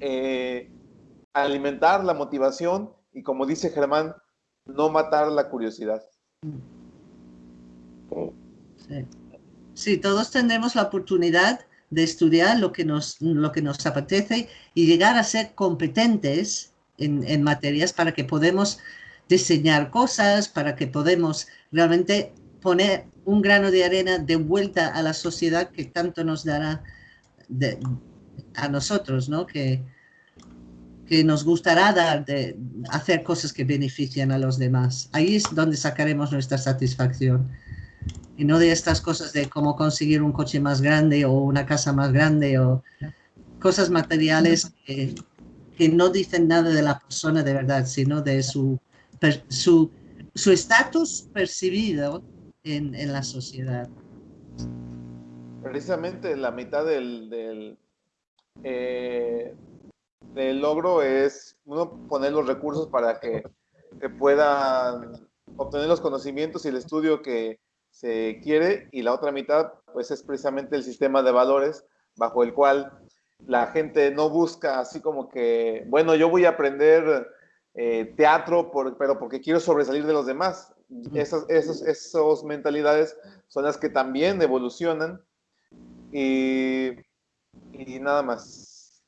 eh, alimentar la motivación y como dice Germán, no matar la curiosidad. Sí. todos tendremos la oportunidad de estudiar lo que nos, lo que nos apetece y llegar a ser competentes en, en materias para que podamos diseñar cosas, para que podamos realmente poner un grano de arena de vuelta a la sociedad que tanto nos dará a nosotros, ¿no? Que, que nos gustará dar de hacer cosas que benefician a los demás. Ahí es donde sacaremos nuestra satisfacción. Y no de estas cosas de cómo conseguir un coche más grande o una casa más grande o cosas materiales que, no dicen nada de la persona de verdad, sino de su su su estatus percibido en, en, la sociedad. Precisamente la mitad del, del, eh, logro es uno poner los recursos para que se puedan obtener los conocimientos y el estudio que se quiere y la otra mitad pues es precisamente el sistema de valores bajo el cual la gente no busca así como que, bueno, yo voy a aprender eh, teatro, pero porque quiero sobresalir de los demás. Esas mentalidades son las que también evolucionan y, y nada más.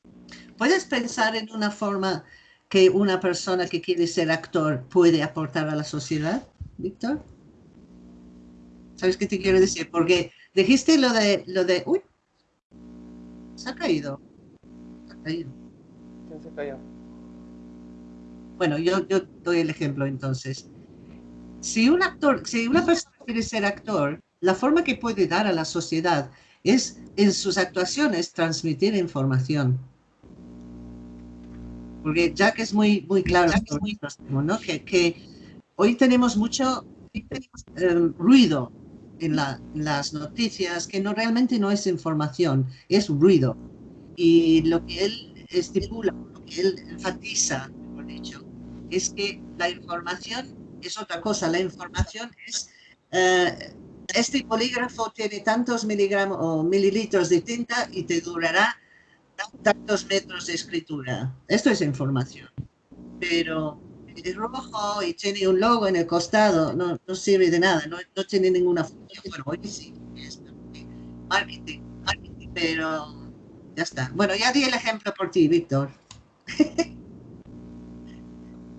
¿Puedes pensar en una forma que una persona que quiere ser actor puede aportar a la sociedad, Víctor? ¿Sabes qué te quiero decir? Porque dijiste lo de, lo de, uy, se ha caído. Se ha caído. ¿Quién se cayó? Bueno, yo, yo doy el ejemplo entonces. Si un actor, si una persona quiere ser actor, la forma que puede dar a la sociedad es en sus actuaciones transmitir información. Porque que es muy, muy claro ¿no? que, que hoy tenemos mucho eh, ruido en, la, en, las noticias que no realmente no es información, es ruido. Y lo que él estipula, lo que él enfatiza, mejor dicho, es que la información es otra cosa. La información es, eh, este polígrafo tiene tantos miligramos o mililitros de tinta y te durará tantos metros de escritura. Esto es información. Pero es rojo y tiene un logo en el costado, no, no sirve de nada, no, no, tiene ninguna función. Bueno, hoy sí, es marketing, marketing, pero ya está. Bueno, ya di el ejemplo por ti, Víctor.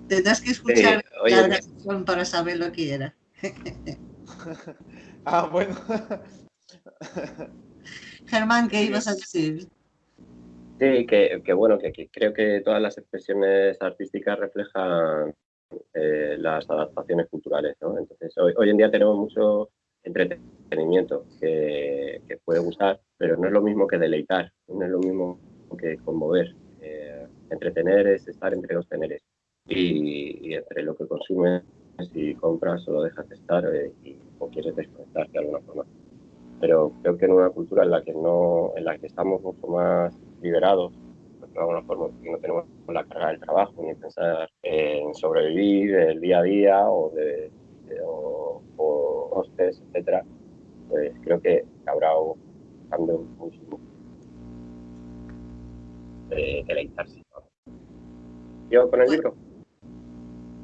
Tendrás que escuchar la grabación para saber lo que era. ah, bueno. Germán, ¿qué ibas a decir? Sí, que, que bueno, que, creo que todas las expresiones artísticas reflejan eh, las adaptaciones culturales, ¿no? Entonces, hoy, hoy, en día tenemos mucho entretenimiento que, que, puede gustar, pero no es lo mismo que deleitar, no es lo mismo que conmover. Eh, entretener es estar entre dos teneres y, entre lo que consumes y compras o lo dejas de estar eh, y, o quieres desconectarte de alguna forma. Pero creo que en una cultura en la que, no, en la que estamos mucho más liberados, pues, de alguna forma, que no tenemos la carga del trabajo ni pensar en sobrevivir el día a día o de, o, o hostes, etcétera, pues creo que habrá un cambio muchísimo de deleitarse. ¿Yo con el libro?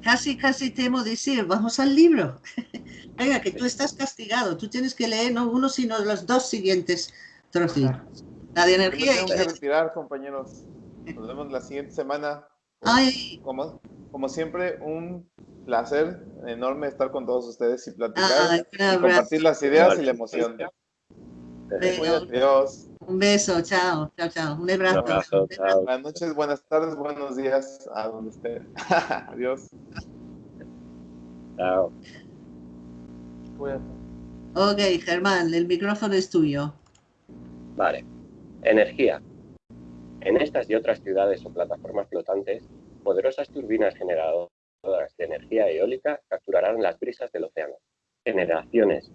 Casi, casi temo decir, vamos al libro. Venga, que tú estás castigado, tú tienes que leer no uno, sino los dos siguientes trocitos. La de energía. Tenemos que retirar, compañeros. Nos vemos la siguiente semana. Ay. Como, como siempre, un placer enorme estar con todos ustedes y platicar, y compartir las ideas y la emoción. Adiós. Un beso, chao, chao, chao. Un abrazo. Buenas noches, buenas tardes, buenos días a donde esté. Adiós. Chao. Ok, Germán, el micrófono es tuyo. Vale. Energía. En estas y otras ciudades o plataformas flotantes, poderosas turbinas generadoras de energía eólica capturarán las brisas del océano. Generaciones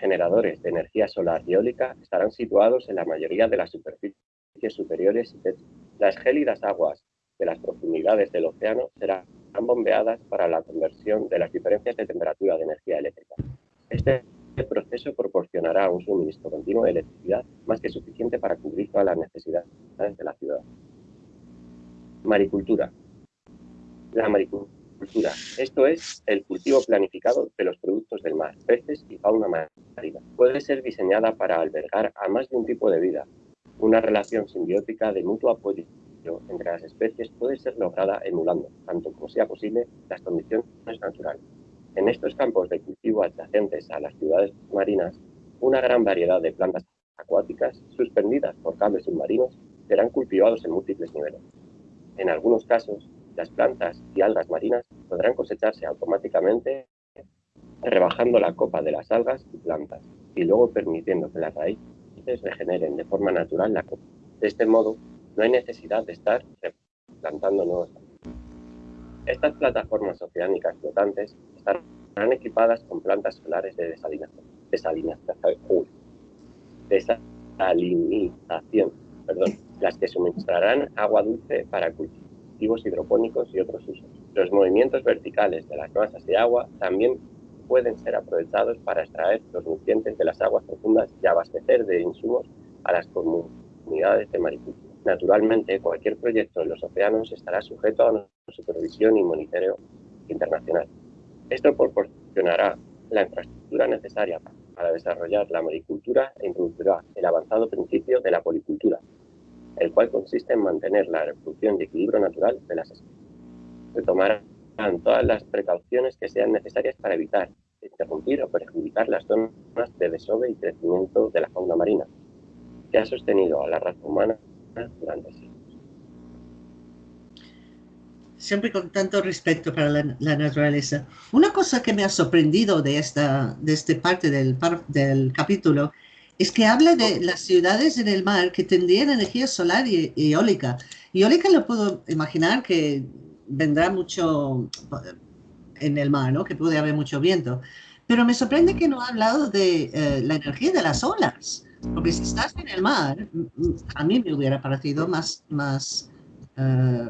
generadores de energía solar y eólica estarán situados en la mayoría de las superficies superiores y Las gélidas aguas de las profundidades del océano serán bombeadas para la conversión de las diferencias de temperatura de energía eléctrica. Este proceso proporcionará un suministro continuo de electricidad más que suficiente para cubrir todas las necesidades de la ciudad. Maricultura. La maricultura esto es el cultivo planificado de los productos del mar, peces y fauna marina. Puede ser diseñada para albergar a más de un tipo de vida. Una relación simbiótica de mutuo apoyo entre las especies puede ser lograda emulando, tanto como sea posible, las condiciones naturales. En estos campos de cultivo adyacentes a las ciudades marinas, una gran variedad de plantas acuáticas suspendidas por cables submarinos serán cultivados en múltiples niveles. En algunos casos, las plantas y algas marinas podrán cosecharse automáticamente rebajando la copa de las algas y plantas y luego permitiendo que las raíces regeneren de forma natural la copa. De este modo, no hay necesidad de estar replantando nuevos Estas plataformas oceánicas flotantes estarán equipadas con plantas solares de desalinización, desalinización perdón, las que suministrarán agua dulce para hidropónicos y otros usos. Los movimientos verticales de las masas de agua también pueden ser aprovechados para extraer los nutrientes de las aguas profundas y abastecer de insumos a las comunidades de maricultura. Naturalmente, cualquier proyecto en los océanos estará sujeto a una supervisión y monitoreo internacional. Esto proporcionará la infraestructura necesaria para desarrollar la maricultura e introducirá el avanzado principio de la policultura, el cual consiste en mantener la reproducción y equilibrio natural de las especies. Se tomarán todas las precauciones que sean necesarias para evitar, interrumpir o perjudicar las zonas de desove y crecimiento de la fauna marina, que ha sostenido a la raza humana durante siglos. Siempre con tanto respeto para la, naturaleza. Una cosa que me ha sorprendido de esta, de este parte del, del capítulo es que habla de las ciudades en el mar que tendrían energía solar y, eólica. Y eólica lo puedo imaginar que vendrá mucho en el mar, ¿no? Que puede haber mucho viento. Pero me sorprende que no ha hablado de eh, la energía de las olas. Porque si estás en el mar, a mí me hubiera parecido más, más eh,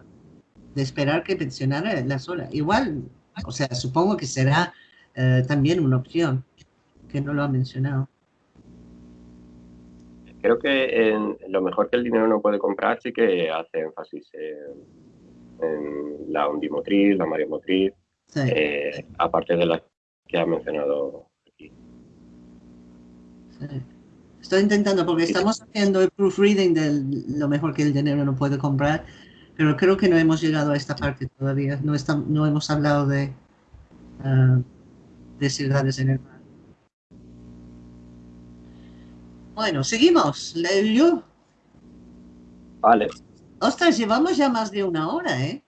de esperar que mencionara las olas. Igual, o sea, supongo que será eh, también una opción, que no lo ha mencionado creo que en lo mejor que el dinero no puede comprar sí que hace énfasis en, la ondimotriz, la mareomotriz, eh, aparte de las que ha mencionado aquí. Estoy intentando, porque estamos haciendo el proofreading de lo mejor que el dinero no puede comprar, pero creo que no hemos llegado a esta parte todavía. No, no hemos hablado de, uh, de ciudades en el mar. Bueno, seguimos. Yo. Vale. Ostras, llevamos ya más de una hora, ¿eh?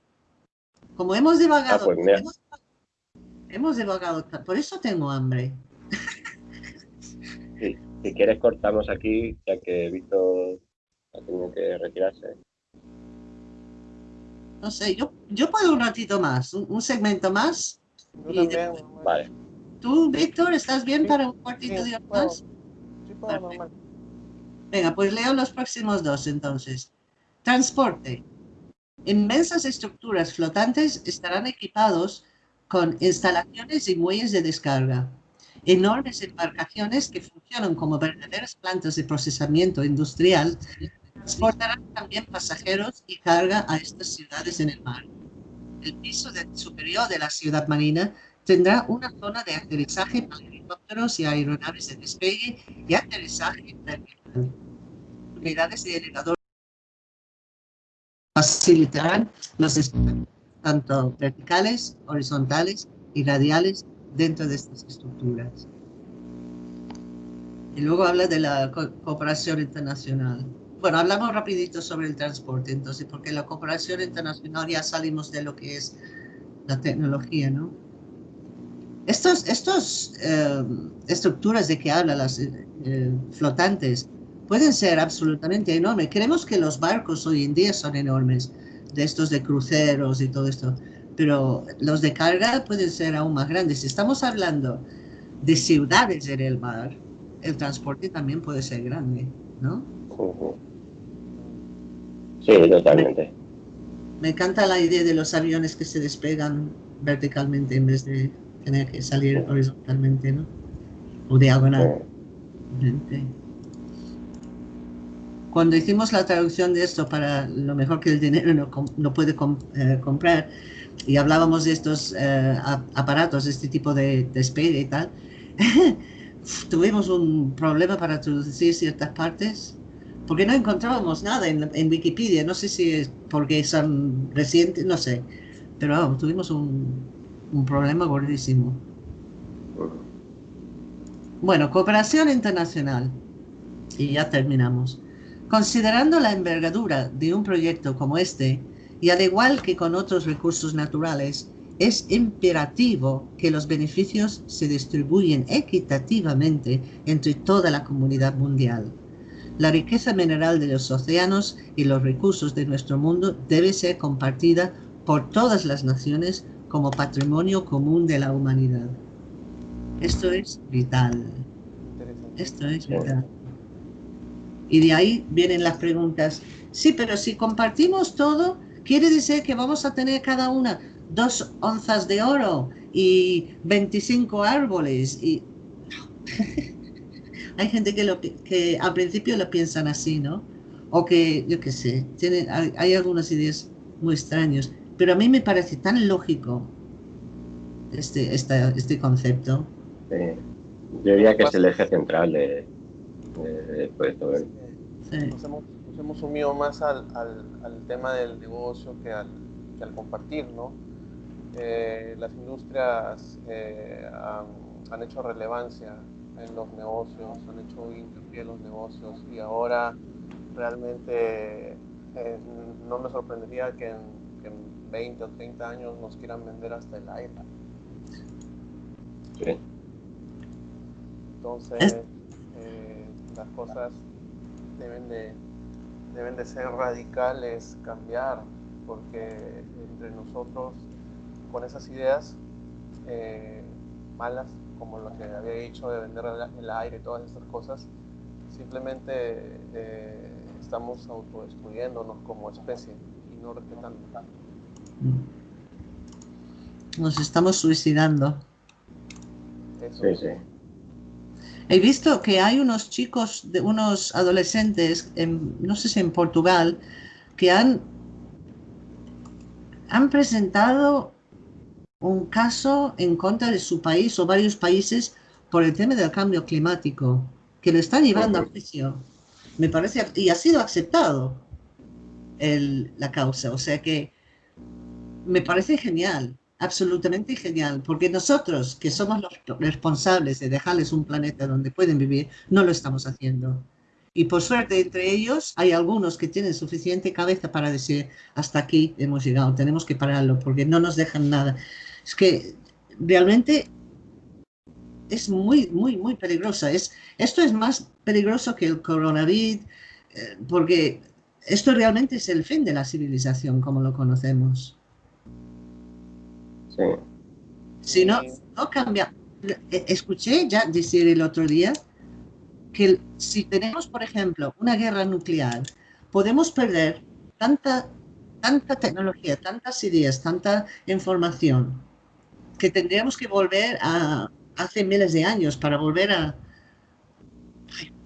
Como hemos divagado. Ah, pues hemos, divagado. Por eso tengo hambre. si quieres cortamos aquí, ya que Víctor ha tenido que retirarse. No sé, yo, yo puedo un ratito más, un, segmento más. Vale. ¿Tú, Víctor, estás bien para un cuartito de más? Venga, pues leo los próximos dos entonces. Transporte. Inmensas estructuras flotantes estarán equipados con instalaciones y muelles de descarga. Enormes embarcaciones que funcionan como verdaderas plantas de procesamiento industrial transportarán también pasajeros y carga a estas ciudades en el mar. El piso superior de la ciudad marina tendrá una zona de aterrizaje para helicópteros y aeronaves de despegue y aterrizaje vertical. Unidades de elevador facilitarán los tanto verticales, horizontales y radiales dentro de estas estructuras. Y luego habla de la cooperación internacional. Bueno, hablamos rapidito sobre el transporte, entonces, porque la cooperación internacional ya salimos de lo que es la tecnología, ¿no? Estos, estos eh, estructuras de que habla, las eh, flotantes, pueden ser absolutamente enormes. Creemos que los barcos hoy en día son enormes, de estos de cruceros y todo esto, pero los de carga pueden ser aún más grandes. Si estamos hablando de ciudades en el mar, el transporte también puede ser grande, ¿no? Sí, totalmente. Me, me encanta la idea de los aviones que se despegan verticalmente en vez de tener que salir horizontalmente, ¿no? O diagonal. Cuando hicimos la traducción de esto para lo mejor que el dinero no, puede eh, comprar, y hablábamos de estos eh, aparatos, este tipo de despegue y tal, tuvimos un problema para traducir ciertas partes porque no encontrábamos nada en, en, Wikipedia. No sé si es porque son recientes, no sé. Pero vamos, tuvimos un, un problema gordísimo. Bueno, cooperación internacional. Y ya terminamos. Considerando la envergadura de un proyecto como este, y al igual que con otros recursos naturales, es imperativo que los beneficios se distribuyen equitativamente entre toda la comunidad mundial. La riqueza mineral de los océanos y los recursos de nuestro mundo debe ser compartida por todas las naciones como patrimonio común de la humanidad. Esto es vital. Esto es vital. Y de ahí vienen las preguntas. Sí, pero si compartimos todo, quiere decir que vamos a tener cada una dos onzas de oro y 25 árboles. Y... hay gente que, lo, que al principio lo piensan así, ¿no? O que, yo qué sé, tienen, hay, hay algunas ideas muy extrañas. Pero a mí me parece tan lógico este, este, este concepto. Yo diría que es el eje central de, de, esto. ¿eh? Nos, hemos, nos, hemos, sumido más al, al, al, tema del negocio que al, que al compartir, ¿no? Eh, las industrias eh, han, han, hecho relevancia en los negocios, han hecho hincapié en los negocios y ahora realmente eh, no me sorprendería que en, que en 20 o 30 años nos quieran vender hasta el aire. Sí. Entonces, eh, las cosas deben de, deben de ser radicales, cambiar, porque entre nosotros, con esas ideas eh, malas, como lo que había dicho de vender el aire y todas estas cosas, simplemente eh, estamos autodestruyéndonos como especie y no respetando. Nos estamos suicidando. Eso. Sí, sí. He visto que hay unos chicos, de unos adolescentes, en, no sé si en Portugal, que han, han presentado un caso en contra de su país o varios países por el tema del cambio climático, que lo están llevando a juicio. Me parece, y ha sido aceptado el, la causa, o sea que me parece genial absolutamente genial, porque nosotros, que somos los responsables de dejarles un planeta donde pueden vivir, no lo estamos haciendo. Y por suerte, entre ellos, hay algunos que tienen suficiente cabeza para decir, hasta aquí hemos llegado, tenemos que pararlo, porque no nos dejan nada. Es que realmente es muy, muy, muy peligrosa. Es, esto es más peligroso que el coronavirus, eh, porque esto realmente es el fin de la civilización como lo conocemos. Si no, no cambia. E, escuché ya decir el otro día que si tenemos, por ejemplo, una guerra nuclear, podemos perder tanta, tanta tecnología, tantas ideas, tanta información, que tendríamos que volver a hace miles de años para volver a...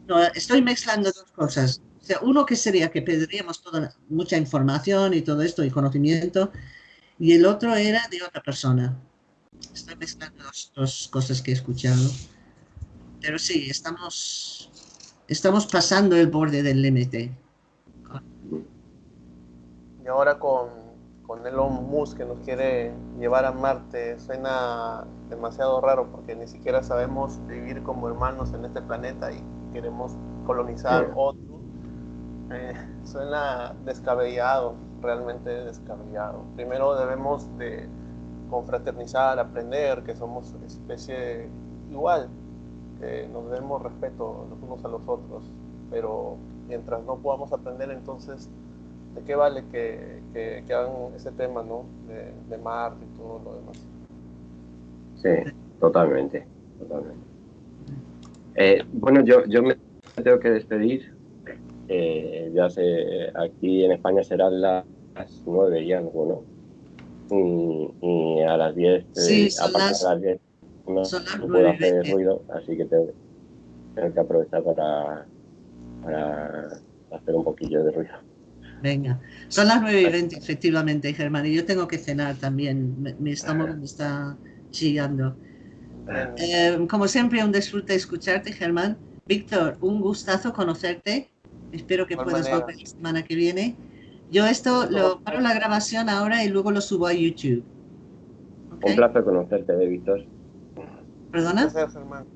No, estoy mezclando dos cosas. O sea, uno que sería que perderíamos toda, mucha información y todo esto y conocimiento, y el otro era de otra persona. Estoy mezclando las dos cosas que he escuchado. Pero sí, estamos, estamos pasando el borde del límite. Y ahora con, con Elon Musk que nos quiere llevar a Marte, suena demasiado raro porque ni siquiera sabemos vivir como hermanos en este planeta y queremos colonizar otro. Eh, suena descabellado realmente descabellado. Primero debemos de confraternizar, aprender que somos especie igual, que nos demos respeto los unos a los otros, pero mientras no podamos aprender entonces, ¿de qué vale que, que, hagan ese tema, ¿no? De, de Marte y todo lo demás. Sí, totalmente, totalmente. Eh, bueno, yo, yo me tengo que despedir. Eh, ya sé, aquí en España serán las nueve y algo, ¿no? Y, a las 10, sí, eh, aparte las, de las 10, no, no puedo hacer ruido, así que tengo, tengo, que aprovechar para, para hacer un poquillo de ruido. Venga, son las 9 y 20 efectivamente, Germán, y yo tengo que cenar también, mi estómago me está chillando. Eh, como siempre, un disfrute escucharte, Germán. Víctor, un gustazo conocerte. Espero que puedas volver la semana que viene. Yo esto lo paro la grabación ahora y luego lo subo a YouTube. ¿Okay? Un placer conocerte, Víctor. ¿Perdona? Gracias, hermano.